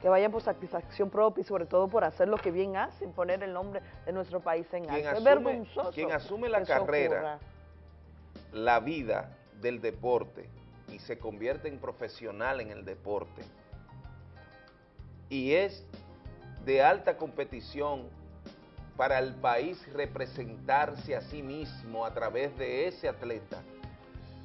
Que vayan por satisfacción propia y sobre todo por hacer lo que bien hacen, poner el nombre de nuestro país en alto. Es vergonzoso.
quien asume la carrera,
ocurra.
la vida del deporte y se convierte en profesional en el deporte y es de alta competición para el país representarse a sí mismo a través de ese atleta,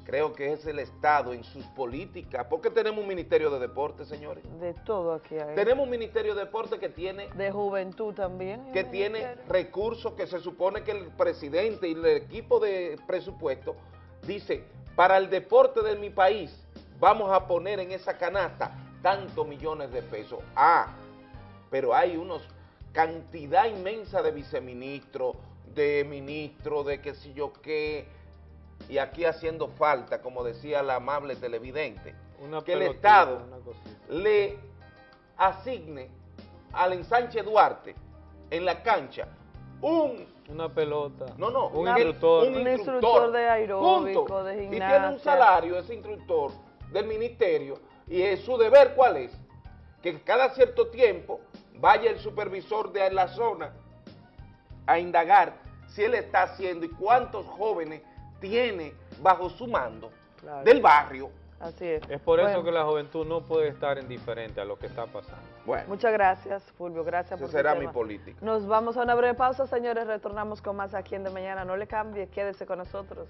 creo que es el Estado en sus políticas, porque tenemos un Ministerio de Deportes, señores.
De todo aquí hay.
Tenemos un Ministerio de Deportes que tiene
De juventud también.
que tiene
ministerio.
recursos que se supone que el presidente y el equipo de presupuesto dice, para el deporte de mi país vamos a poner en esa canasta tantos millones de pesos. Ah, pero hay unos cantidad inmensa de viceministros, de ministros, de qué sé yo qué, y aquí haciendo falta, como decía la amable televidente,
Una
que el Estado
una
le asigne al ensanche Duarte en la cancha un
Una pelota.
no no
Un
que-
instructor.
un
Un
instructor,
instructor de aeróbico,
punto.
de
y tiene un
gimnasia.
salario ese instructor del ministerio y es su deber cuál es que cada cierto tiempo vaya el supervisor de la zona a indagar si él está haciendo y cuántos jóvenes tiene bajo su mando
Claro.
del barrio
Así es.
Es por eso
Bueno.
que la juventud no puede estar indiferente a lo que está pasando.
Bueno,
Muchas gracias, Fulvio. Gracias
esa
por
será mi política.
Nos vamos a una breve pausa, señores. Retornamos con más aquí en De Mañana. No le cambie, quédese con nosotros.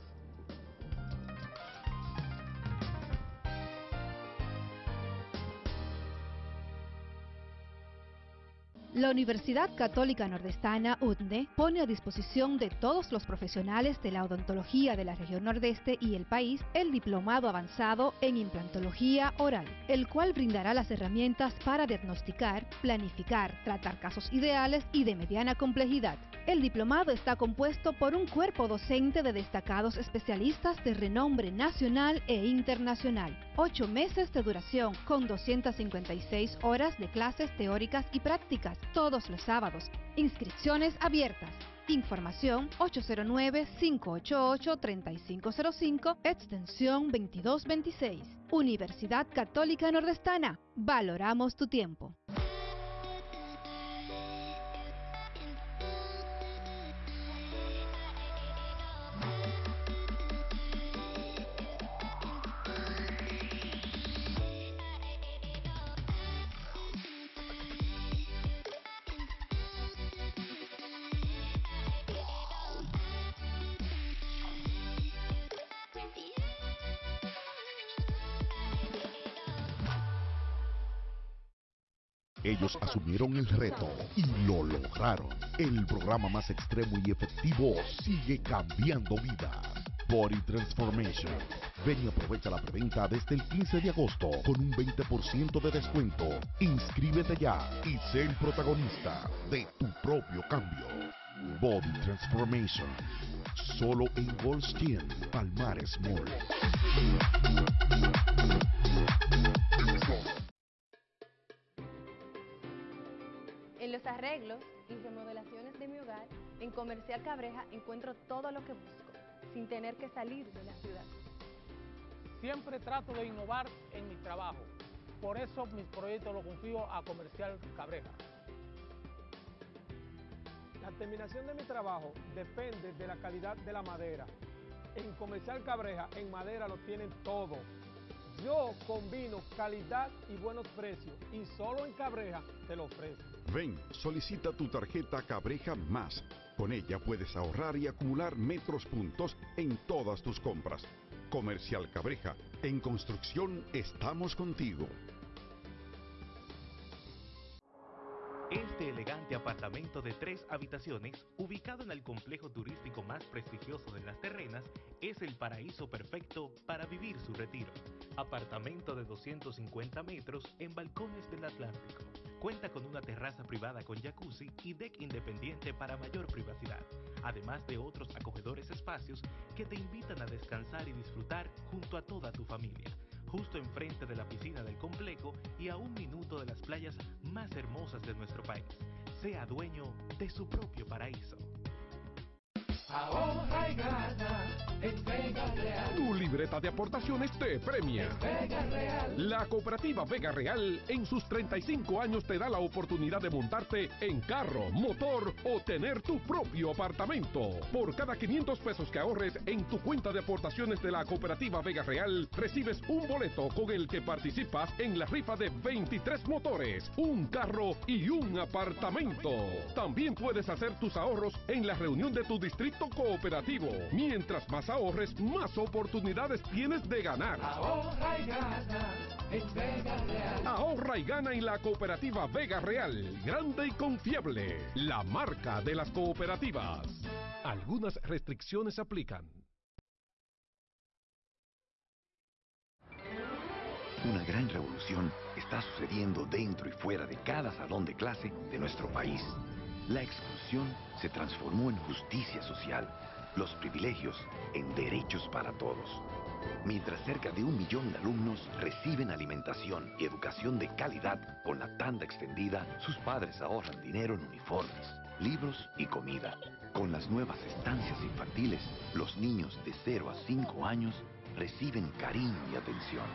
La Universidad Católica Nordestana, UTNE, pone a disposición de todos los profesionales de la odontología de la región nordeste y el país el diplomado avanzado en implantología oral, el cual brindará las herramientas para diagnosticar, planificar, tratar casos ideales y de mediana complejidad. El diplomado está compuesto por un cuerpo docente de destacados especialistas de renombre nacional e internacional. Ocho meses de duración con 256 horas de clases teóricas y prácticas todos los sábados. Inscripciones abiertas. Información 809-588-3505, extensión 2226. Universidad Católica Nordestana. Valoramos tu tiempo.
Asumieron el reto y lo lograron. El programa más extremo y efectivo sigue cambiando vidas. Body Transformation. Ven y aprovecha la preventa desde el 15 de agosto con un 20% de descuento. Inscríbete ya y sé el protagonista de tu propio cambio. Body Transformation. Solo en Goldstein, Palmares Mall.
Arreglos y remodelaciones de mi hogar, en Comercial Cabreja encuentro todo lo que busco, sin tener que salir de la ciudad.
Siempre trato de innovar en mi trabajo. Por eso mis proyectos los confío a Comercial Cabreja. La terminación de mi trabajo depende de la calidad de la madera. En Comercial Cabreja, en madera lo tienen todo. Yo combino calidad y buenos precios y solo en Cabreja te lo ofrezco.
Ven, solicita tu tarjeta Cabreja Más. Con ella puedes ahorrar y acumular metros puntos en todas tus compras. Comercial Cabreja, en construcción estamos contigo.
Este elegante apartamento de tres habitaciones, ubicado en el complejo turístico más prestigioso de las terrenas, es el paraíso perfecto para vivir su retiro. Apartamento de 250 metros en balcones del Atlántico. Cuenta con una terraza privada con jacuzzi y deck independiente para mayor privacidad, además de otros acogedores espacios que te invitan a descansar y disfrutar junto a toda tu familia justo enfrente de la piscina del complejo y a un minuto de las playas más hermosas de nuestro país. Sea dueño de su propio paraíso.
Ahorra y gana en Vega Real.
Tu libreta de aportaciones te premia.
Vega Real.
La cooperativa Vega Real en sus 35 años te da la oportunidad de montarte en carro, motor o tener tu propio apartamento. Por cada 500 pesos que ahorres en tu cuenta de aportaciones de la cooperativa Vega Real, recibes un boleto con el que participas en la rifa de 23 motores, un carro y un apartamento. También puedes hacer tus ahorros en la reunión de tu distrito cooperativo. Mientras más ahorres, más oportunidades tienes de ganar.
Ahorra y gana en Vega Real.
Ahorra y gana en la cooperativa Vega Real, grande y confiable, la marca de las cooperativas. Algunas restricciones aplican.
Una gran revolución está sucediendo dentro y fuera de cada salón de clase de nuestro país. La exclusión se transformó en justicia social, los privilegios en derechos para todos. Mientras cerca de un millón de alumnos reciben alimentación y educación de calidad con la tanda extendida, sus padres ahorran dinero en uniformes, libros y comida. Con las nuevas estancias infantiles, los niños de 0 a 5 años reciben cariño y atención,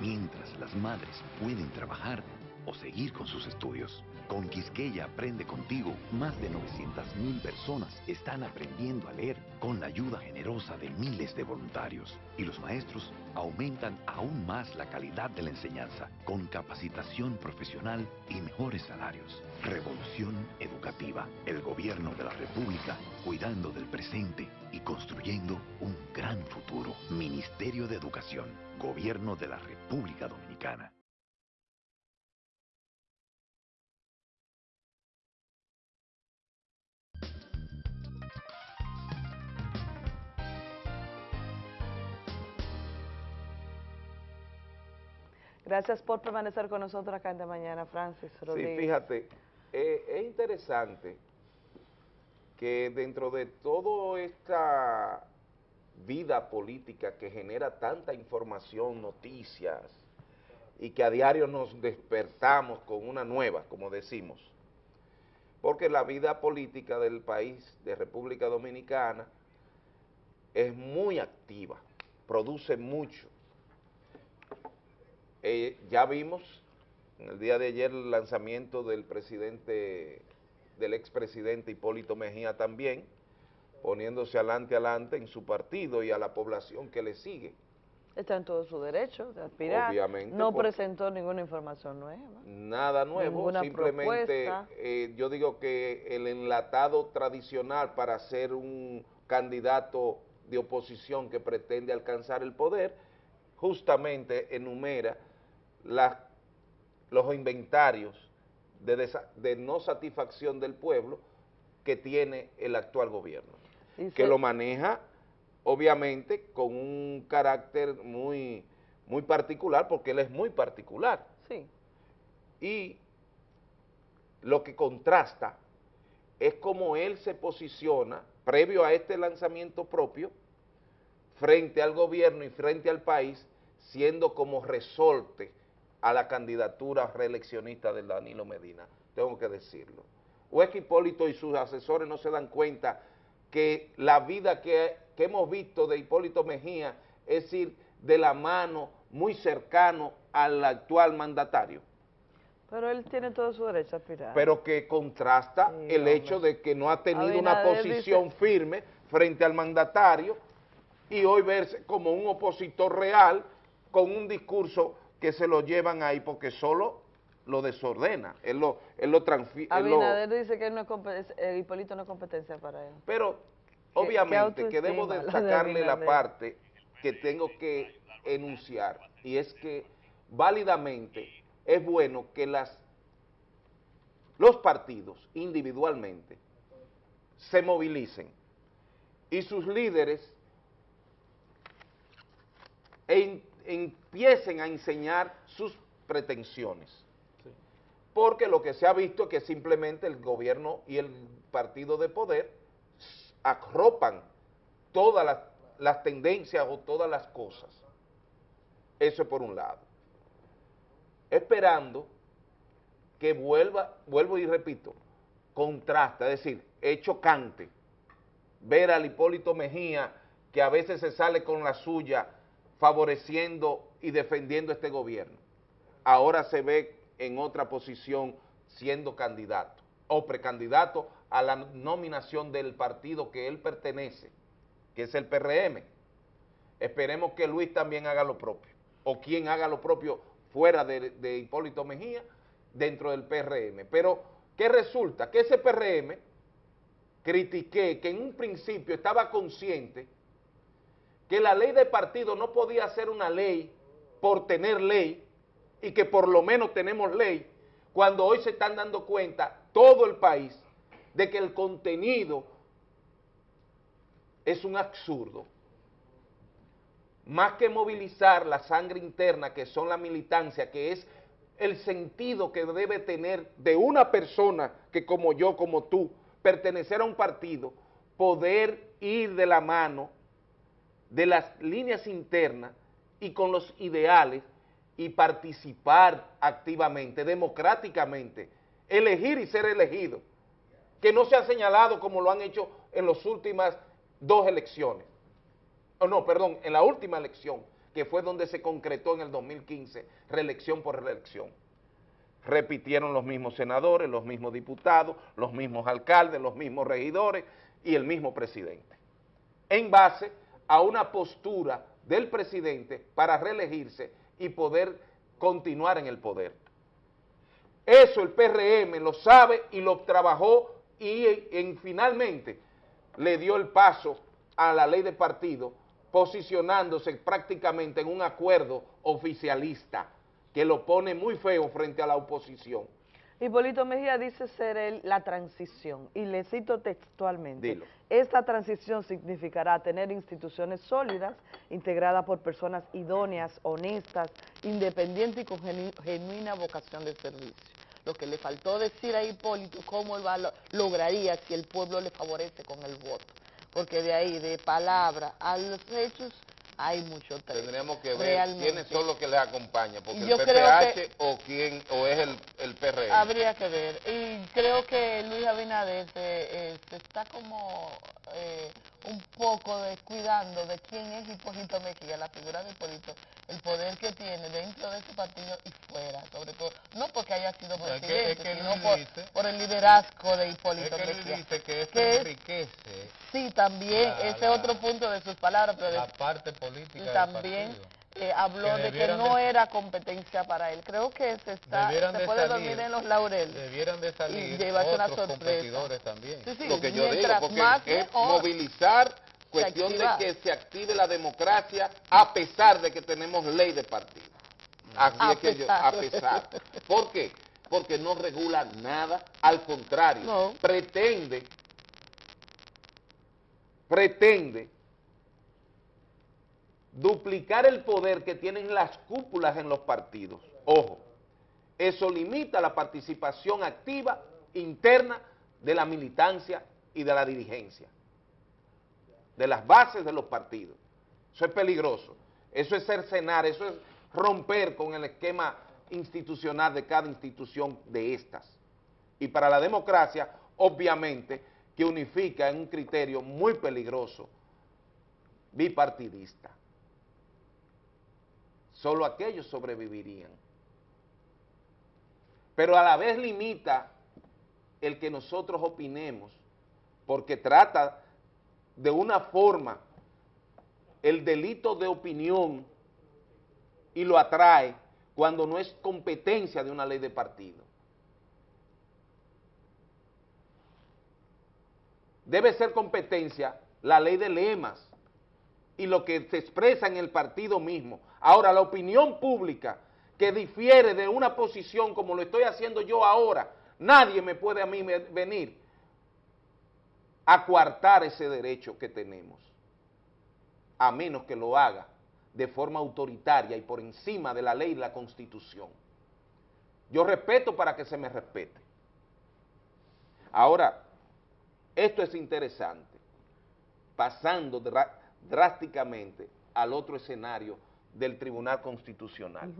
mientras las madres pueden trabajar o seguir con sus estudios. Con Quisqueya Aprende Contigo, más de 900.000 personas están aprendiendo a leer con la ayuda generosa de miles de voluntarios. Y los maestros aumentan aún más la calidad de la enseñanza, con capacitación profesional y mejores salarios. Revolución Educativa, el gobierno de la República, cuidando del presente y construyendo un gran futuro. Ministerio de Educación, Gobierno de la República Dominicana.
Gracias por permanecer con nosotros acá en de mañana, Francis Rodríguez.
Sí, fíjate, eh, es interesante que dentro de toda esta vida política que genera tanta información, noticias, y que a diario nos despertamos con una nueva, como decimos, porque la vida política del país, de República Dominicana, es muy activa, produce mucho. Eh, ya vimos en el día de ayer el lanzamiento del presidente, del expresidente Hipólito Mejía también, poniéndose adelante, adelante en su partido y a la población que le sigue.
Está en todo su derecho de aspirar.
Obviamente,
No presentó ninguna información nueva.
Nada nuevo, simplemente eh, yo digo que el enlatado tradicional para ser un candidato de oposición que pretende alcanzar el poder, justamente enumera las- los inventarios de, desa- de no satisfacción del pueblo que tiene el actual gobierno, que lo maneja obviamente con un carácter muy, muy particular, porque él es muy particular.
Sí.
Y lo que contrasta es cómo él se posiciona previo a este lanzamiento propio frente al gobierno y frente al país, siendo como resorte a la candidatura reeleccionista de Danilo Medina, tengo que decirlo. O es que Hipólito y sus asesores no se dan cuenta que la vida que, que hemos visto de Hipólito Mejía es ir de la mano muy cercano al actual mandatario
Pero él tiene todo su derecho a aspirar.
pero que contrasta
Sí,
el
hombre.
hecho de que no ha tenido una posición
dice-
firme frente al mandatario y hoy verse como un opositor real con un discurso que se lo llevan ahí porque solo lo desordena, él lo, él lo transfiere.
Abinader dice que él no es compe- eh, Hipólito no es competencia para él.
Pero obviamente que debo
la de
destacarle la
Abinader.
parte que tengo que enunciar y es que válidamente es bueno que las los partidos individualmente se movilicen y sus líderes en- empiecen a enseñar sus pretensiones. Porque lo que se ha visto es que simplemente el gobierno y el partido de poder arropan todas las, las tendencias o todas las cosas. Eso es por un lado. Esperando que vuelva, vuelvo y repito, contrasta, es decir, es chocante ver al Hipólito Mejía que a veces se sale con la suya favoreciendo y defendiendo este gobierno. Ahora se ve en otra posición siendo candidato o precandidato a la nominación del partido que él pertenece, que es el PRM. Esperemos que Luis también haga lo propio, o quien haga lo propio fuera de, Hipólito Mejía dentro del PRM. Pero, ¿qué resulta? Que ese PRM critiqué que en un principio estaba consciente que la ley de partido no podía ser una ley por tener ley y que por lo menos tenemos ley, cuando hoy se están dando cuenta todo el país de que el contenido es un absurdo. Más que movilizar la sangre interna, que son la militancia, que es el sentido que debe tener de una persona que como yo, como tú, pertenecer a un partido, poder ir de la mano de las líneas internas y con los ideales y participar activamente, democráticamente, elegir y ser elegido, que no se ha señalado como lo han hecho en las últimas dos elecciones, o no, perdón, en la última elección, que fue donde se concretó en el 2015, reelección por reelección. Repitieron los mismos senadores, los mismos diputados, los mismos alcaldes, los mismos regidores y el mismo presidente, en base a una postura del presidente para reelegirse y poder continuar en el poder. Eso el PRM lo sabe y lo trabajó y en, finalmente le dio el paso a la ley de partido posicionándose prácticamente en un acuerdo oficialista que lo pone muy feo frente a la oposición.
Hipólito Mejía dice ser él la transición, y le cito textualmente.
Dilo.
Esta transición significará tener instituciones sólidas, integradas por personas idóneas, honestas, independientes y con genu- genuina vocación de servicio. Lo que le faltó decir a Hipólito, cómo lo- lograría si el pueblo le favorece con el voto. Porque de ahí, de palabra a los hechos, hay mucho trecho.
Tendríamos que ver
Realmente.
quiénes son los que les acompañan, porque
Yo
el PPH
que-
o quién o es el, el PRM.
Habría que ver. Y creo que Luis Abinader se, eh, se está como eh, un poco descuidando de quién es Hipólito Mejía, la figura de Hipólito, el poder que tiene dentro de su partido y fuera, sobre todo. No porque haya sido
No, es que-
presidente,
es que
sino por,
dice-
por el liderazgo de
Es
Hipólito
que él
Mejía.
dice que
que es-
enriquece
Sí, también,
la-
ese
la-
otro punto de sus palabras, pero
la
de-
parte política
y también
partido.
Eh, habló
Que
de que no
de-
era competencia para él. Creo que se está se
de
puede
salir-
dormir en los laureles.
Debieran de
y
salir
llevarse una sorpresa.
competidores también.
Sí, sí,
lo que yo digo, porque
más
es
mejor.
movilizar cuestión de que se active la democracia a pesar de que tenemos ley de partido. Así
A
es que yo, a pesar. ¿Por qué? porque no regula nada, al contrario, pretende, pretende duplicar el poder que tienen las cúpulas en los partidos. Ojo, eso limita la participación activa interna de la militancia y de la dirigencia, de las bases de los partidos. Eso es peligroso, eso es cercenar, eso es romper con el esquema institucional de cada institución de estas. Y para la democracia, obviamente, que unifica en un criterio muy peligroso, bipartidista. Solo aquellos sobrevivirían. Pero a la vez limita el que nosotros opinemos, porque trata de una forma el delito de opinión y lo atrae cuando no es competencia de una ley de partido. Debe ser competencia la ley de lemas y lo que se expresa en el partido mismo. Ahora, la opinión pública que difiere de una posición como lo estoy haciendo yo ahora, nadie me puede a mí venir a coartar ese derecho que tenemos, a menos que lo haga de forma autoritaria y por encima de la ley y la constitución. Yo respeto para que se me respete. Ahora, esto es interesante, pasando drásticamente al otro escenario del Tribunal Constitucional,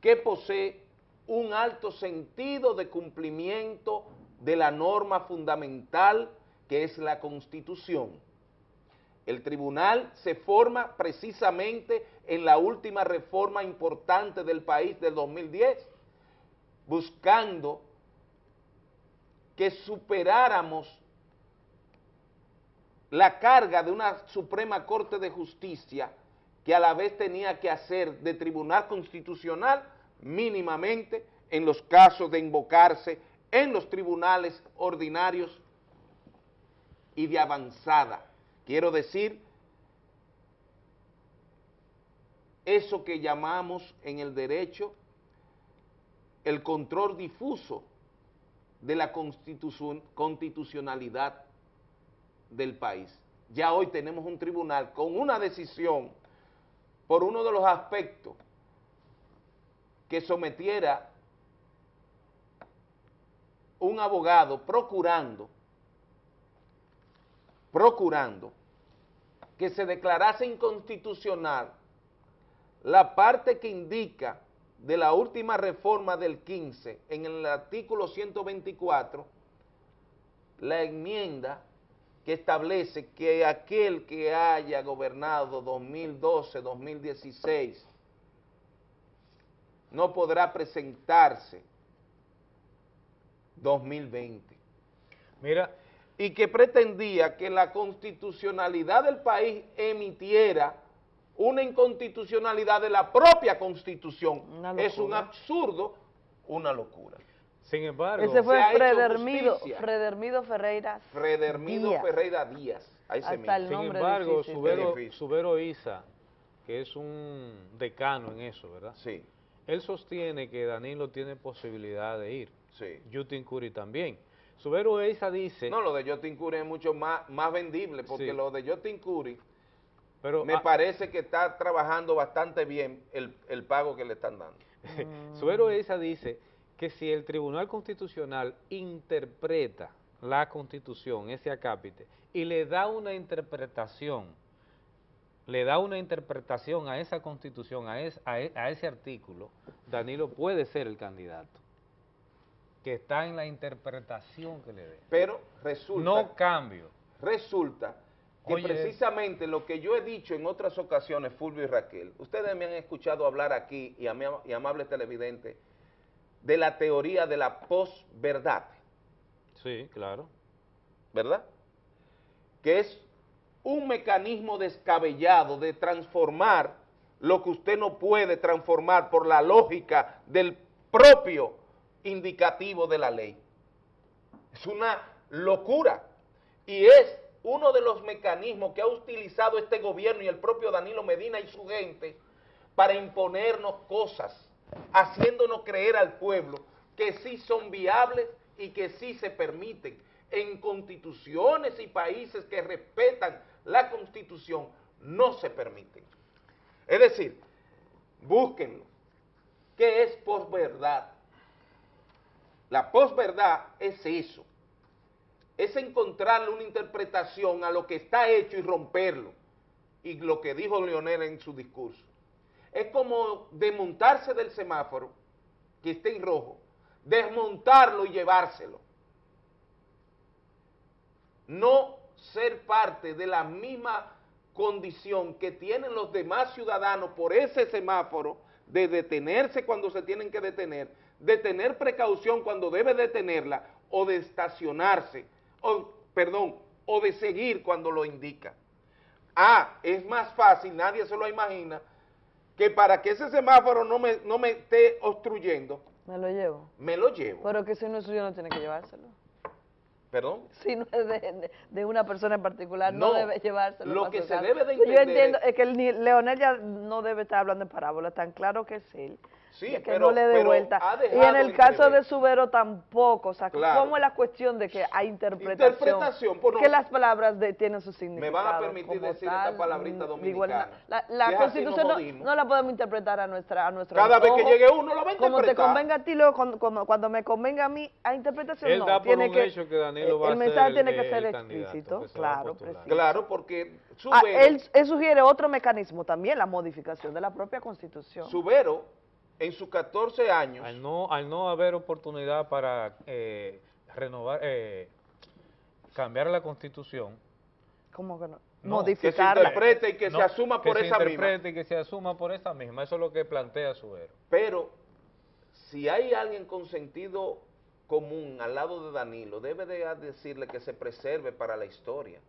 que posee un alto sentido de cumplimiento de la norma fundamental que es la Constitución. El tribunal se forma precisamente en la última reforma importante del país del 2010, buscando que superáramos la carga de una Suprema Corte de Justicia que a la vez tenía que hacer de tribunal constitucional mínimamente en los casos de invocarse en los tribunales ordinarios y de avanzada. Quiero decir, eso que llamamos en el derecho el control difuso de la constitucionalidad del país. Ya hoy tenemos un tribunal con una decisión por uno de los aspectos que sometiera un abogado procurando procurando que se declarase inconstitucional la parte que indica de la última reforma del 15 en el artículo 124, la enmienda que establece que aquel que haya gobernado 2012-2016 no podrá presentarse 2020.
Mira,
y que pretendía que la constitucionalidad del país emitiera una inconstitucionalidad de la propia constitución. Es un absurdo, una locura.
Sin embargo,
ese fue Fredermido, Fredermido Ferreira
Fredermido
Díaz.
Ferreira Díaz. Ahí se
Hasta el
Sin embargo,
difícil.
Subero, Subero Isa, que es un decano en eso, ¿verdad?
Sí.
Él sostiene que Danilo tiene posibilidad de ir.
Sí.
Yutin Curi también. Subero Isa dice...
No, lo de Jotin Curi es mucho más, más vendible, porque
Sí.
lo de Jotin Curi
Pero,
me
ah,
parece que está trabajando bastante bien el, el pago que le están dando.
Subero Isa dice que si el Tribunal Constitucional interpreta la Constitución, ese acápite, y le da una interpretación, le da una interpretación a esa Constitución, a, es- a e- a ese artículo, Danilo puede ser el candidato, que está en la interpretación que le dé.
Pero resulta...
No cambio.
Resulta que
Oye.
precisamente lo que yo he dicho en otras ocasiones, Fulvio y Raquel, ustedes me han escuchado hablar aquí, y, a mi, y amable televidente, de la teoría de la posverdad,
Sí, claro.
¿verdad? Que es un mecanismo descabellado de transformar lo que usted no puede transformar por la lógica del propio indicativo de la ley. Es una locura y es uno de los mecanismos que ha utilizado este gobierno y el propio Danilo Medina y su gente para imponernos cosas, haciéndonos creer al pueblo que sí son viables y que sí se permiten en constituciones y países que respetan la constitución, no se permiten. Es decir, búsquenlo. ¿Qué es posverdad? La posverdad es eso, es encontrarle una interpretación a lo que está hecho y romperlo. Y lo que dijo Leonel en su discurso. Es como desmontarse del semáforo, que esté en rojo, desmontarlo y llevárselo. No ser parte de la misma condición que tienen los demás ciudadanos por ese semáforo de detenerse cuando se tienen que detener, de tener precaución cuando debe detenerla o de estacionarse, o, perdón, o de seguir cuando lo indica. Ah, es más fácil, nadie se lo imagina, que para que ese semáforo no me, no me esté obstruyendo,
Me lo llevo.
me lo llevo.
Pero que si no es suyo no tiene que llevárselo.
¿Perdón?
Si no es de, de- de una persona en particular, no,
No,
debe llevárselo.
lo que se debe de
Yo
entender
entiendo,
es-
es que el, Leonel ya no debe estar hablando en parábola, tan claro que es él.
Sí,
de que
pero-
no le dé vuelta. Y en el caso de Subero tampoco, o sea,
Claro.
¿cómo es la cuestión de que hay interpretación?
Interpretación, pues no.
que las palabras de, tienen su
Me
significado.
van a permitir decir
tal,
esta palabrita dominicana.
La, la Constitución no, la podemos interpretar a nuestra a nuestro
Cada vez que llegue uno lo va a
Como te convenga a ti, luego, cuando, cuando- cuando me convenga a mí, a interpretación
Él
no.
da por
tiene
un
que,
hecho que Danilo va
el
a ser
mensaje
el-
tiene que ser explícito, claro, preciso.
Claro, porque
Ah,
Subero,
él, él sugiere otro mecanismo también, la modificación de la propia Constitución.
Subero, en sus 14 años,
Al no, al no haber oportunidad para eh, renovar, eh, cambiar la constitución,
¿Cómo que no?
no,
Modificarla.
interprete y que se asuma por
que
esa
se
misma.
interprete y que se asuma por esa misma. Eso es lo que plantea Subero.
pero si hay alguien con sentido común al lado de Danilo, debe de decirle que se preserve para la historia,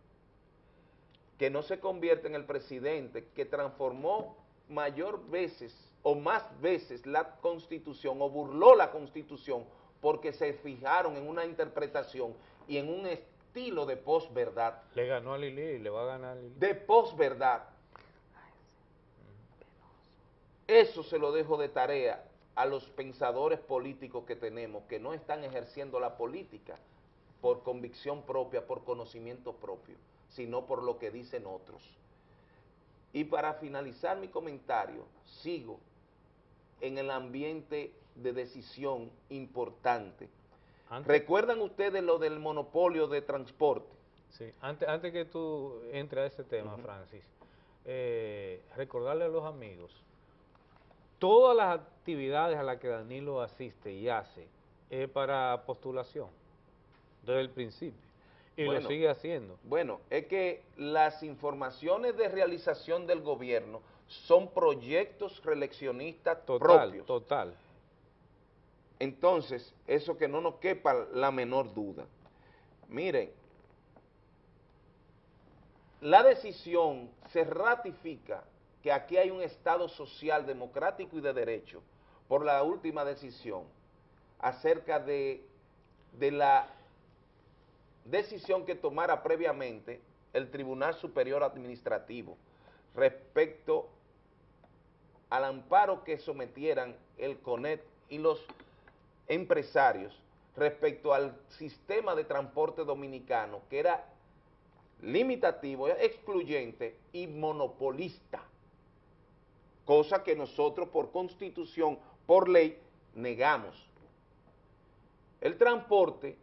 que no se convierta en el presidente que transformó mayor veces o más veces la constitución o burló la constitución porque se fijaron en una interpretación y en un estilo de posverdad,
Le ganó a Lili y le va a ganar a Lili.
de posverdad. Eso se lo dejo de tarea a los pensadores políticos que tenemos, que no están ejerciendo la política por convicción propia, por conocimiento propio, sino por lo que dicen otros. Y para finalizar mi comentario, sigo en el ambiente de decisión importante.
Antes-
¿Recuerdan ustedes lo del monopolio de transporte?
Sí, antes, antes que tú entres a ese tema, Francis, eh, recordarle a los amigos, todas las actividades a las que Danilo asiste y hace es para postulación, desde el principio, y
Bueno.
lo sigue haciendo.
Bueno, es que las informaciones de realización del gobierno son proyectos reeleccionistas
Total,
propios.
total.
Entonces, eso que no nos quepa la menor duda. Miren, la decisión se ratifica que aquí hay un Estado social, democrático y de derecho por la última decisión acerca de, de la decisión que tomara previamente el Tribunal Superior Administrativo respecto al amparo que sometieran el CONET y los empresarios respecto al sistema de transporte dominicano que era limitativo, excluyente y monopolista, cosa que nosotros por constitución, por ley, negamos. El transporte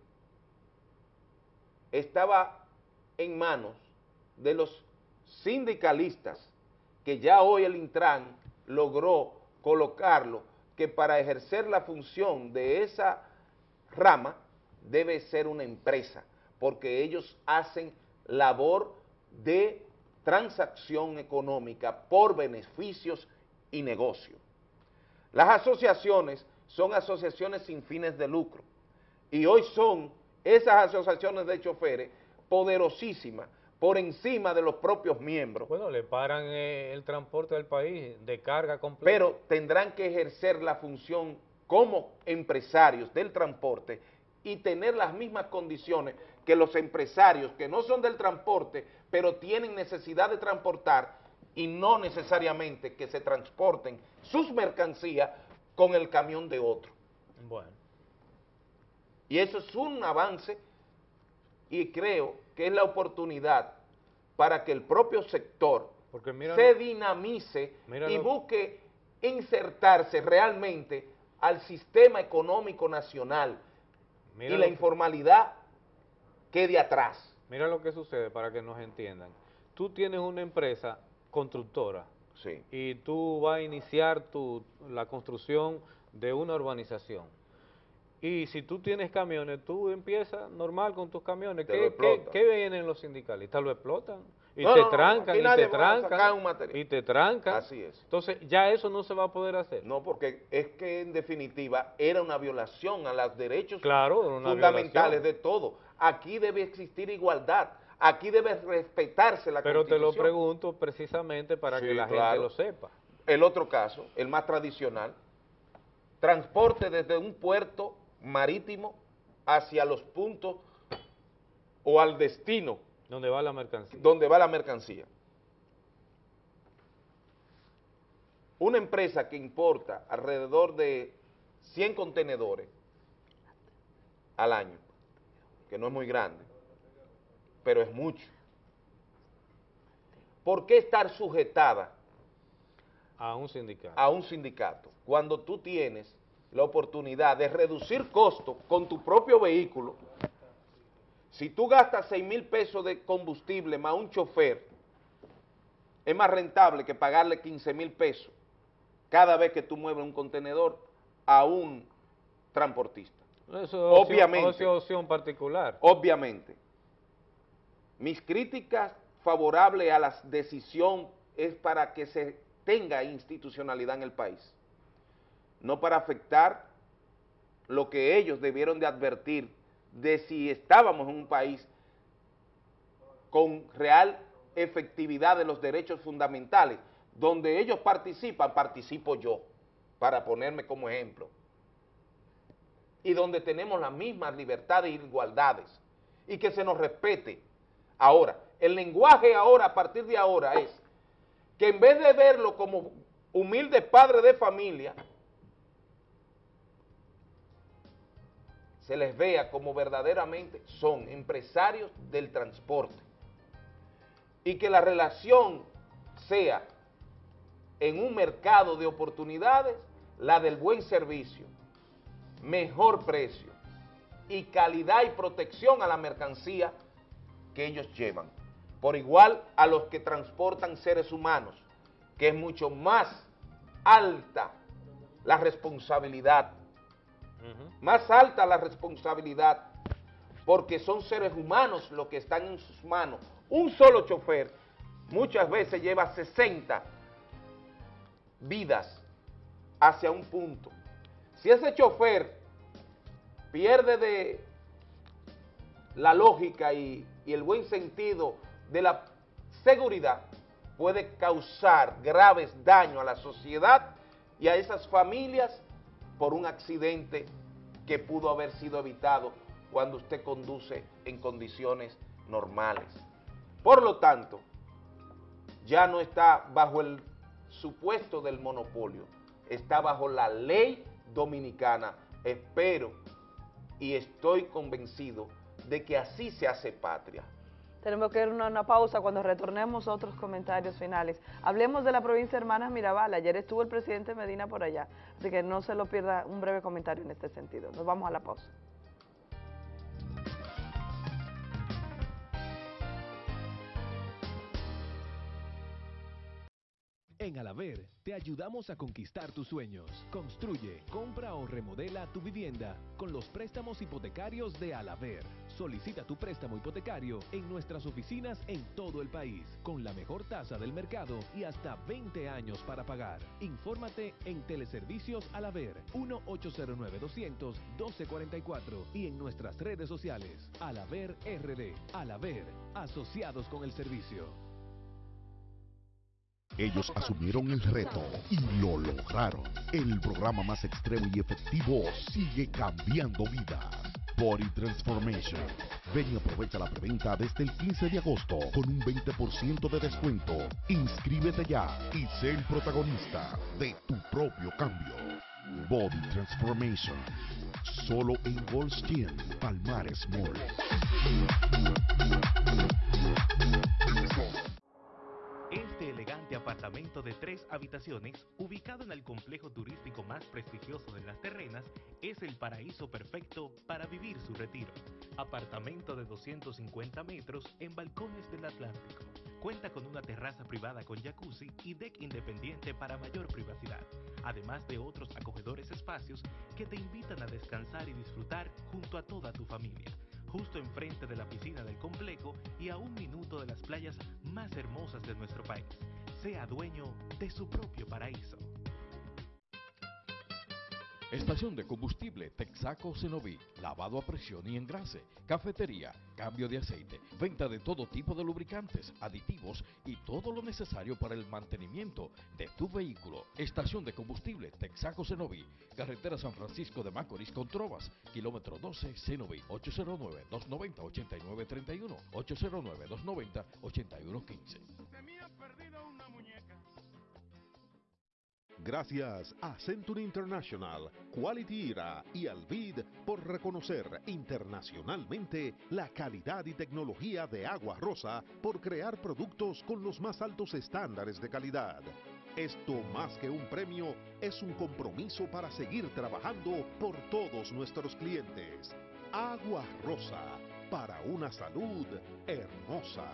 estaba en manos de los sindicalistas, que ya hoy el Intran logró colocarlo, que para ejercer la función de esa rama debe ser una empresa, porque ellos hacen labor de transacción económica por beneficios y negocio. Las asociaciones son asociaciones sin fines de lucro y hoy son esas asociaciones de choferes poderosísimas por encima de los propios miembros.
Bueno, le paran eh, el transporte del país de carga completa.
pero tendrán que ejercer la función como empresarios del transporte y tener las mismas condiciones que los empresarios que no son del transporte, pero tienen necesidad de transportar y no necesariamente que se transporten sus mercancías con el camión de otro.
Bueno,
Y eso es un avance y creo que es la oportunidad para que el propio sector
mira
se
lo-
dinamice
Mira
y
lo-
busque insertarse realmente al sistema económico nacional y la
que-
informalidad quede atrás.
Mira lo que sucede para que nos entiendan. Tú tienes una empresa constructora
Sí.
y tú vas a iniciar tu, la construcción de una urbanización. Y si tú tienes camiones, tú empiezas normal con tus camiones. ¿Qué, vienen los sindicalistas? Lo explotan. Y
No,
te
no, no,
trancan, y te trancan,
un material.
y te trancan.
Así es.
Entonces, ya eso no se va a poder hacer.
No, porque es que en definitiva era una violación a los derechos
Claro,
fundamentales
violación.
de todo. Aquí debe existir igualdad, aquí debe respetarse la
Pero te lo pregunto precisamente para
Sí,
que la
claro.
gente lo sepa.
El otro caso, el más tradicional, transporte desde un puerto marítimo hacia los puntos o al destino
Donde va la mercancía.
donde va la mercancía. Una empresa que importa alrededor de 100 contenedores al año, que no es muy grande, pero es mucho. ¿Por qué estar sujetada
A un sindicato.
a un sindicato cuando tú tienes la oportunidad de reducir costos con tu propio vehículo? Si tú gastas 6 mil pesos de combustible más un chofer, es más rentable que pagarle 15 mil pesos cada vez que tú mueves un contenedor a un transportista.
Eso es opción-
Obviamente.
es opción particular.
Obviamente. Mis críticas favorables a la decisión es para que se tenga institucionalidad en el país, no para afectar lo que ellos debieron de advertir de si estábamos en un país con real efectividad de los derechos fundamentales, donde ellos participan, participo yo, para ponerme como ejemplo. Y donde tenemos las mismas libertades e igualdades. Y que se nos respete. Ahora, el lenguaje ahora, a partir de ahora, es que en vez de verlo como humilde padre de familia, se les vea como verdaderamente son empresarios del transporte. Y que la relación sea en un mercado de oportunidades la del buen servicio, mejor precio y calidad y protección a la mercancía que ellos llevan, por igual a los que transportan seres humanos, que es mucho más alta la responsabilidad, más alta la responsabilidad, porque son seres humanos los que están en sus manos. Un solo chofer muchas veces lleva 60 vidas hacia un punto. Si ese chofer pierde de la lógica y, y el buen sentido de la seguridad, puede causar graves daños a la sociedad y a esas familias por un accidente que pudo haber sido evitado cuando usted conduce en condiciones normales. Por lo tanto, ya no está bajo el supuesto del monopolio, está bajo la ley dominicana. Espero y estoy convencido de que así se hace patria.
Tenemos que ir a una, pausa cuando retornemos otros comentarios finales. Hablemos de la provincia de Hermanas Mirabal. Ayer estuvo el presidente Medina por allá, así que no se lo pierda un breve comentario en este sentido. Nos vamos a la pausa.
En Alaver te ayudamos a conquistar tus sueños. Construye, compra o remodela tu vivienda con los préstamos hipotecarios de Alaver. Solicita tu préstamo hipotecario en nuestras oficinas en todo el país, con la mejor tasa del mercado y hasta 20 años para pagar. Infórmate en Teleservicios Alaver 1-809-200-1244 y en nuestras redes sociales Alaver RD. Alaver, asociados con el servicio.
Ellos asumieron el reto y lo lograron. El programa más extremo y efectivo sigue cambiando vidas. Body Transformation. Ven y aprovecha la preventa desde el 15 de agosto con un 20% de descuento. Inscríbete ya y sé el protagonista de tu propio cambio. Body Transformation. Solo en Gold Skin Palmares Mall.
Este elegante apartamento de tres habitaciones, ubicado en el complejo turístico más prestigioso de las terrenas, es el paraíso perfecto para vivir su retiro. Apartamento de 250 metros en balcones del Atlántico. Cuenta con una terraza privada con jacuzzi y deck independiente para mayor privacidad, además de otros acogedores espacios que te invitan a descansar y disfrutar junto a toda tu familia justo enfrente de la piscina del complejo y a un minuto de las playas más hermosas de nuestro país. Sea dueño de su propio paraíso.
Estación de combustible Texaco Cenoví, lavado a presión y engrase, cafetería, cambio de aceite, venta de todo tipo de lubricantes, aditivos y todo lo necesario para el mantenimiento de tu vehículo. Estación de combustible Texaco Cenoví, carretera San Francisco de Macorís con Trovas, kilómetro 12 Cenoví, 809-290-8931, 809-290-8115.
Gracias a Century International, Quality Era y Alvid por reconocer internacionalmente la calidad y tecnología de Agua Rosa por crear productos con los más altos estándares de calidad. Esto más que un premio es un compromiso para seguir trabajando por todos nuestros clientes. Agua Rosa, para una salud hermosa.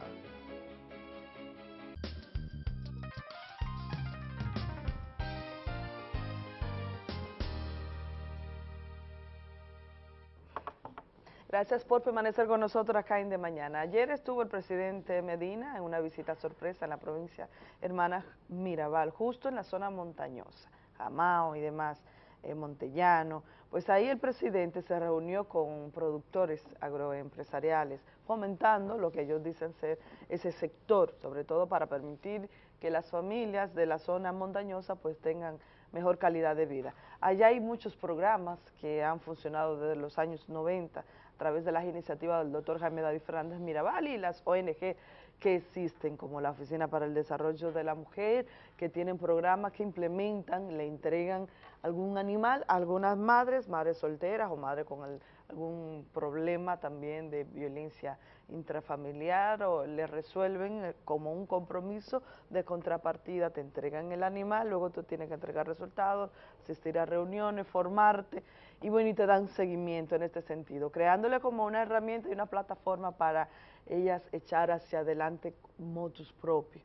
Gracias por permanecer con nosotros acá en De Mañana. Ayer estuvo el presidente Medina en una visita sorpresa en la provincia hermana Mirabal, justo en la zona montañosa, Jamao y demás, eh, Montellano. Pues ahí el presidente se reunió con productores agroempresariales, fomentando lo que ellos dicen ser ese sector, sobre todo para permitir que las familias de la zona montañosa pues tengan mejor calidad de vida. Allá hay muchos programas que han funcionado desde los años 90 a través de las iniciativas del doctor Jaime David Fernández Mirabal y las ONG que existen, como la Oficina para el Desarrollo de la Mujer, que tienen programas que implementan, le entregan algún animal a algunas madres, madres solteras o madres con algún problema también de violencia intrafamiliar o le resuelven eh, como un compromiso de contrapartida, te entregan el animal, luego tú tienes que entregar resultados, asistir a reuniones, formarte y bueno, y te dan seguimiento en este sentido, creándole como una herramienta y una plataforma para ellas echar hacia adelante motus propios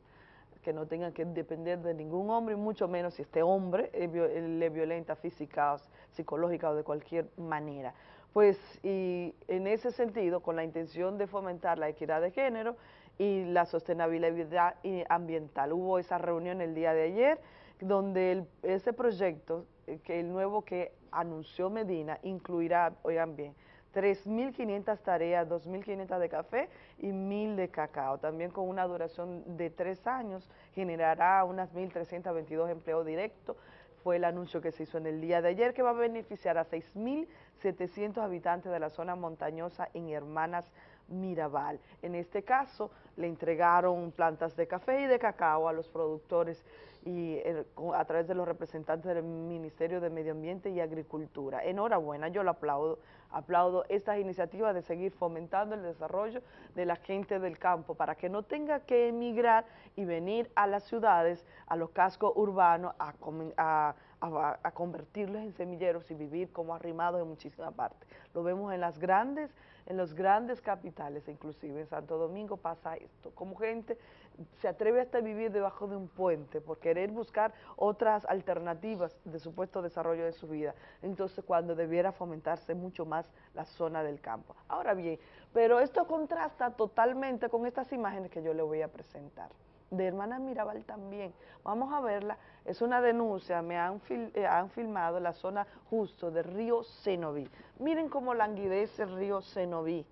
que no tengan que depender de ningún hombre, y mucho menos si este hombre le violenta física, o psicológica o de cualquier manera. Pues y en ese sentido, con la intención de fomentar la equidad de género y la sostenibilidad ambiental, hubo esa reunión el día de ayer, donde ese proyecto, que el nuevo que anunció Medina, incluirá, oigan bien, 3.500 tareas, 2.500 de café y 1.000 de cacao. También con una duración de tres años generará unas 1.322 empleos directos. Fue el anuncio que se hizo en el día de ayer que va a beneficiar a 6.700 habitantes de la zona montañosa en Hermanas Mirabal. En este caso, le entregaron plantas de café y de cacao a los productores y eh, a través de los representantes del Ministerio de Medio Ambiente y Agricultura. Enhorabuena, yo lo aplaudo, aplaudo estas iniciativas de seguir fomentando el desarrollo de la gente del campo para que no tenga que emigrar y venir a las ciudades, a los cascos urbanos, a, convertirlos en semilleros y vivir como arrimados en muchísimas partes. Lo vemos en las grandes en los grandes capitales, inclusive en Santo Domingo pasa esto, como gente se atreve hasta a vivir debajo de un puente por querer buscar otras alternativas de supuesto desarrollo de su vida, entonces cuando debiera fomentarse mucho más la zona del campo. Ahora bien, pero esto contrasta totalmente con estas imágenes que yo le voy a presentar de Hermana Mirabal también. Vamos a verla, es una denuncia, me han, eh, han filmado la zona justo del río Cenoví. Miren cómo languidece el río Cenoví.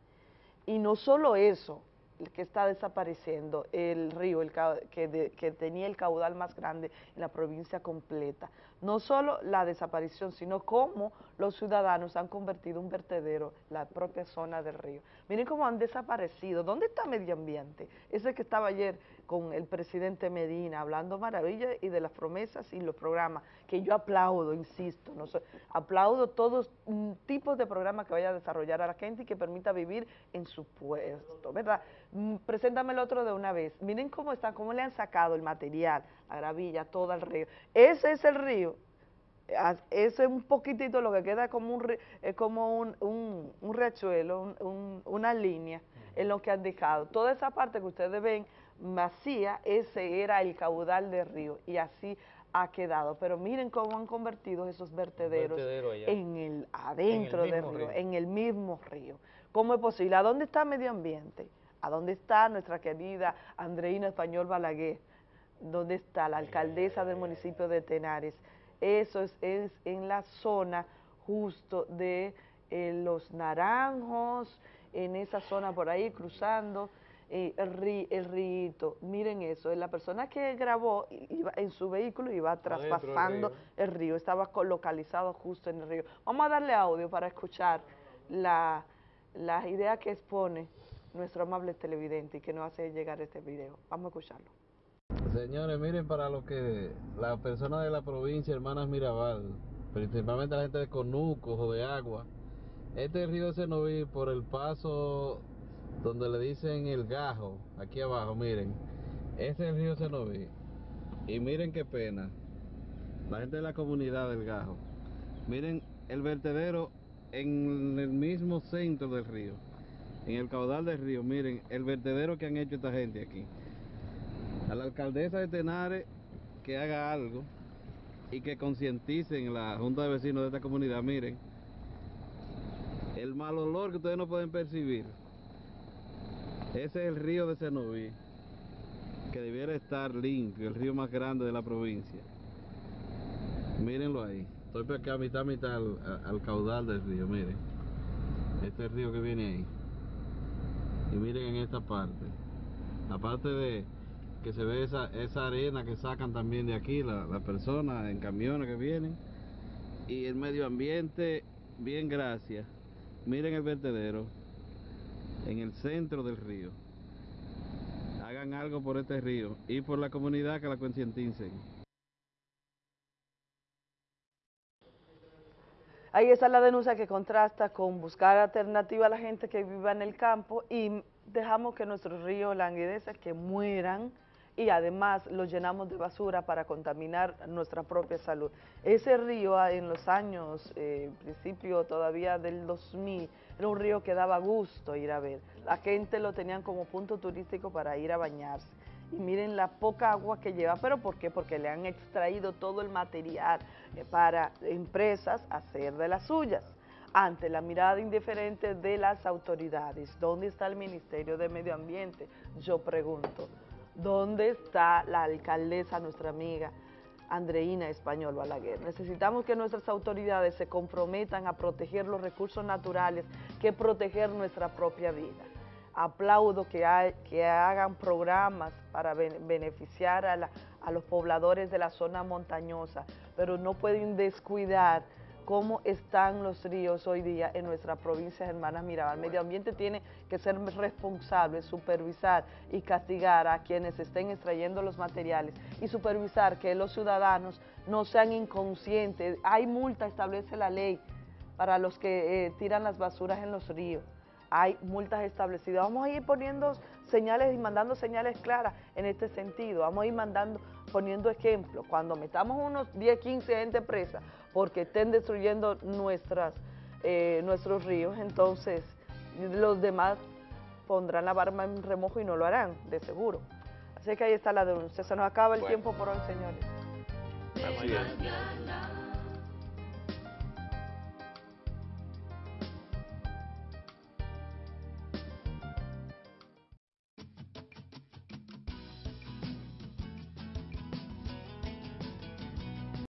Y no solo eso, que está desapareciendo el río el que, que, tenía el caudal más grande en la provincia completa. No solo la desaparición, sino cómo los ciudadanos han convertido un vertedero la propia zona del río. Miren cómo han desaparecido. ¿Dónde está medio ambiente? Ese que estaba ayer con el presidente Medina, hablando maravillas y de las promesas y los programas, que yo aplaudo, insisto, no aplaudo todos mm, tipos de programas que vaya a desarrollar a la gente y que permita vivir en su puesto, ¿verdad? Mm, Preséntame el otro de una vez. Miren cómo está, cómo le han sacado el material, la gravilla, todo el río. Ese es el río Eso es un poquitito lo que queda como un, es como un, un, un riachuelo, un- una línea en lo que han dejado. Toda esa parte que ustedes ven vacía, ese era el caudal del río y así ha quedado. Pero miren cómo han convertido esos vertederos
vertedero
en el adentro del río,
río.
en el mismo río. ¿Cómo es posible? ¿A dónde está medio ambiente? ¿A dónde está nuestra querida Andreina Español Balaguer? ¿Dónde está la alcaldesa del municipio de Tenares? Eso es, es en la zona justo de eh, los naranjos, en esa zona por ahí cruzando eh, el, ri- el río. Miren eso, la persona que grabó iba en su vehículo iba traspasando
río.
el río, estaba localizado justo en el río. Vamos a darle audio para escuchar la, las ideas que expone nuestro amable televidente y que nos hace llegar este video. Vamos a escucharlo.
Señores, miren para lo que las personas de la provincia, hermanas Mirabal, principalmente la gente de Conucos o de Agua, este río de Senoví por el paso donde le dicen el gajo, aquí abajo, miren, ese es el río Senoví. Y miren qué pena, la gente de la comunidad del gajo, miren el vertedero en el mismo centro del río, en el caudal del río, miren el vertedero que han hecho esta gente aquí. A la alcaldesa de Tenares que haga algo y que concienticen la junta de vecinos de esta comunidad. Miren, el mal olor que ustedes no pueden percibir, ese es el río de Senoví, que debiera estar limpio, el río más grande de la provincia. Mírenlo ahí, estoy por acá mitad mitad al, a- al caudal del río, miren. Este es el río que viene ahí. Y miren en esta parte. Aparte de que se ve esa, arena que sacan también de aquí las la personas en camiones que vienen. Y el medio ambiente, bien gracias. Miren el vertedero en el centro del río. Hagan algo por este río y por la comunidad que la concienticen.
Ahí está la denuncia que contrasta con buscar alternativa a la gente que viva en el campo y dejamos que nuestros ríos languidezcan, que mueran y además los llenamos de basura para contaminar nuestra propia salud. Ese río ah, en los años, eh, principio todavía del 2000, era un río que daba gusto ir a ver. La gente lo tenían como punto turístico para ir a bañarse. Y miren la poca agua que lleva, ¿pero por qué? Porque le han extraído todo el material eh, para empresas hacer de las suyas. Ante la mirada indiferente de las autoridades, ¿dónde está el Ministerio de Medio Ambiente? Yo pregunto, ¿dónde está la alcaldesa, nuestra amiga Andreina Español Balaguer? Necesitamos que nuestras autoridades se comprometan a proteger los recursos naturales que proteger nuestra propia vida aplaudo que, hagan programas para ben- beneficiar a los pobladores de la zona montañosa, pero no pueden descuidar cómo están los ríos hoy día en nuestra provincia de Hermanas Mirabal. El medio ambiente tiene que ser responsable, supervisar y castigar a quienes estén extrayendo los materiales y supervisar que los ciudadanos no sean inconscientes. Hay multa, establece la ley para los que eh, tiran las basuras en los ríos hay multas establecidas. Vamos a ir poniendo señales y mandando señales claras en este sentido. Vamos a ir mandando, poniendo ejemplos. Cuando metamos unos 10, 15 gente presa porque estén destruyendo nuestras, eh, nuestros ríos, entonces los demás pondrán la barba en remojo y no lo harán, de seguro. Así que ahí está la denuncia. Se nos acaba el
Bueno.
tiempo por hoy, señores.